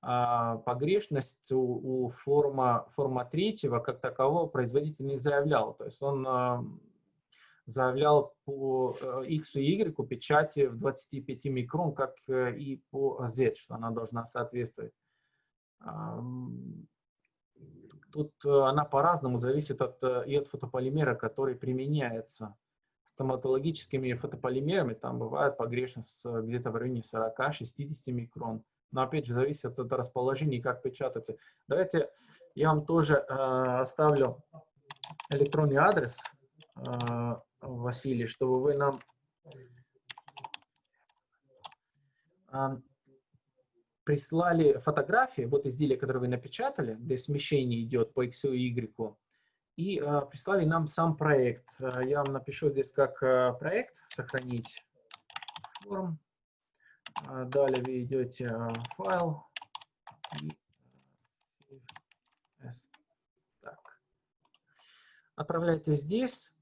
А, погрешность у, у форма, форма третьего как такового производитель не заявлял. То есть он заявлял по X и Y печати в 25 микрон, как э, и по Z, что она должна соответствовать. Тут э, она по-разному зависит от, э, и от фотополимера, который применяется стоматологическими фотополимерами там бывает погрешность где-то в районе 40-60 микрон. Но опять же зависит от расположения и как печатается. Давайте я вам тоже э, оставлю электронный адрес, э, Василий, чтобы вы нам э, прислали фотографии, вот изделия, которые вы напечатали, где смещение идет по X и Y, и э, прислали нам сам проект. Э, я вам напишу здесь как э, проект, сохранить форм. Далее вы идете файл и так. Отправляете здесь.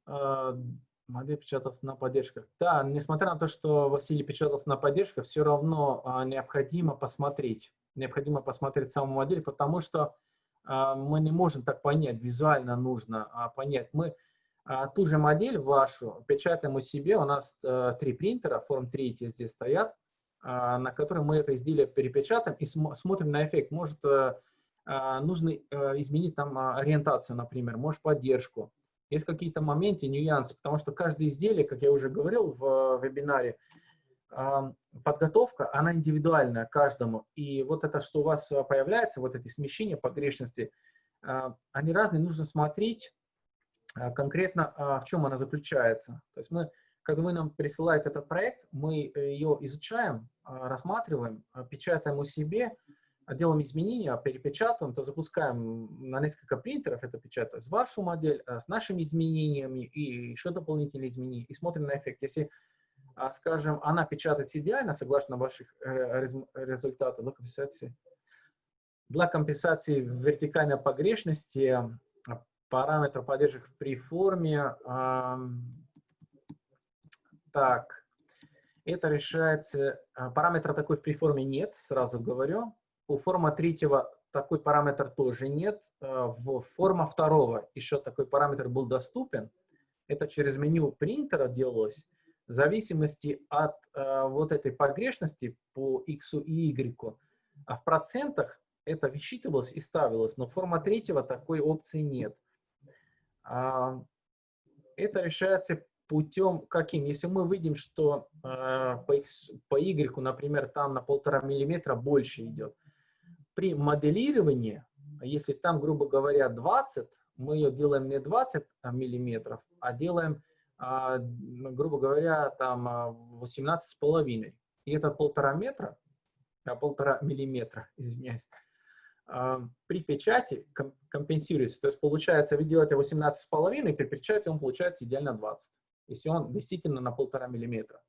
Модель печатался на поддержках. Да, несмотря на то, что Василий печатался на поддержках, все равно необходимо посмотреть. Необходимо посмотреть саму модель, потому что мы не можем так понять, визуально нужно а, понять. Мы а, ту же модель вашу печатаем у себе. У нас а, три принтера, форм 3 здесь стоят, а, на которые мы это изделие перепечатаем и см смотрим на эффект. Может, а, нужно а, изменить там ориентацию, например, может, поддержку. Есть какие-то моменты, нюансы, потому что каждое изделие, как я уже говорил в вебинаре, подготовка, она индивидуальная каждому. И вот это, что у вас появляется, вот эти смещения погрешности, они разные, нужно смотреть а, конкретно в чем она заключается. То есть мы, когда вы нам присылаете этот проект, мы э, ее изучаем, рассматриваем, печатаем у себе, делаем изменения, перепечатываем, то запускаем на несколько принтеров это печать, то есть вашу модель с нашими изменениями и еще дополнительные изменения, и смотрим на эффект. Если, скажем, она печатается идеально, согласно ваших э, результатов, для компенсации, для компенсации вертикальной погрешности параметр поддержек при форме. Так, это решается, а, параметра такой в приформе нет, сразу говорю. У форма третьего такой параметр тоже нет. А, в форма второго еще такой параметр был доступен. Это через меню принтера делалось. В зависимости от э, вот этой погрешности по x и y, а в процентах это высчитывалось и ставилось, но форма третьего такой опции нет. А, это решается путем каким? Если мы видим, что а, по, X, по Y, например, там на полтора миллиметра больше идет, при моделировании, если там, грубо говоря, 20, мы ее делаем не 20 миллиметров, а делаем, а, грубо говоря, там 18 с половиной. И это полтора метра, а полтора миллиметра, извиняюсь, при печати компенсируется. То есть получается, вы делаете 18,5, при печати он получается идеально 20, если он действительно на полтора миллиметра.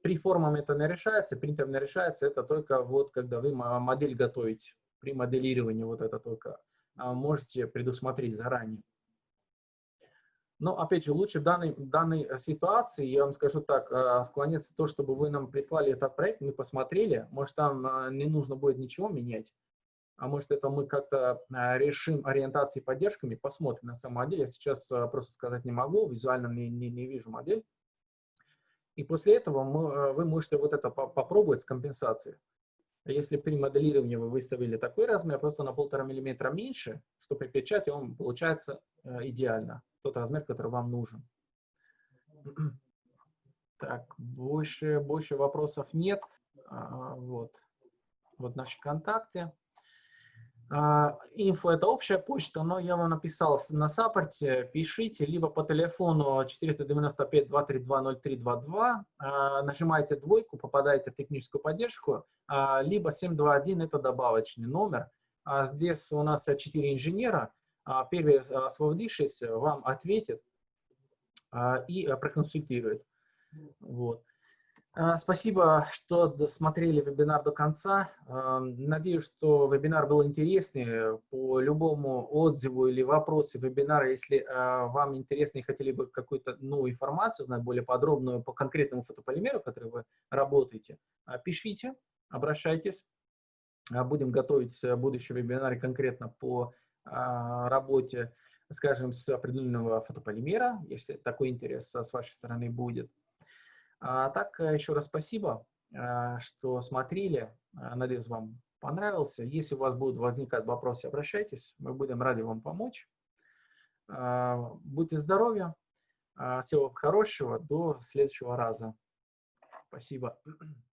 При формам это не решается, принтером не решается, это только вот когда вы модель готовите, при моделировании вот это только а, можете предусмотреть заранее. Но, опять же, лучше в данной, данной ситуации, я вам скажу так, а, склоняться то, чтобы вы нам прислали этот проект, мы посмотрели, может, там а, не нужно будет ничего менять, а может это мы как-то решим ориентацией поддержками, посмотрим на самом деле. Я сейчас просто сказать не могу, визуально не, не, не вижу модель. И после этого мы, вы можете вот это попробовать с компенсацией. Если при моделировании вы выставили такой размер, просто на полтора миллиметра меньше, что при печати он получается идеально, тот размер, который вам нужен. Так, больше, больше вопросов нет. Вот, вот наши контакты. Инфо – это общая почта, но я вам написал на саппорте, пишите, либо по телефону 495-232-0322, нажимаете двойку, попадаете в техническую поддержку, а, либо 721 – это добавочный номер. А здесь у нас 4 инженера, а, первый, освободившись, вам ответит и проконсультирует. Вот. А, спасибо, что досмотрели вебинар до конца. А, надеюсь, что вебинар был интересный. По любому отзыву или вопросу вебинара, если а, вам интересно и хотели бы какую-то новую информацию, знать более подробную по конкретному фотополимеру, который вы работаете, пишите, обращайтесь. Будем готовить будущий вебинар конкретно по работе, скажем, с определенного фотополимера, если такой интерес с вашей стороны будет. А так, э, еще раз спасибо, э, что смотрели. Э, надеюсь, вам понравился. Если у вас будут возникать вопросы, обращайтесь. Мы будем рады вам помочь. Будьте здоровы. Всего хорошего. До следующего раза. Спасибо.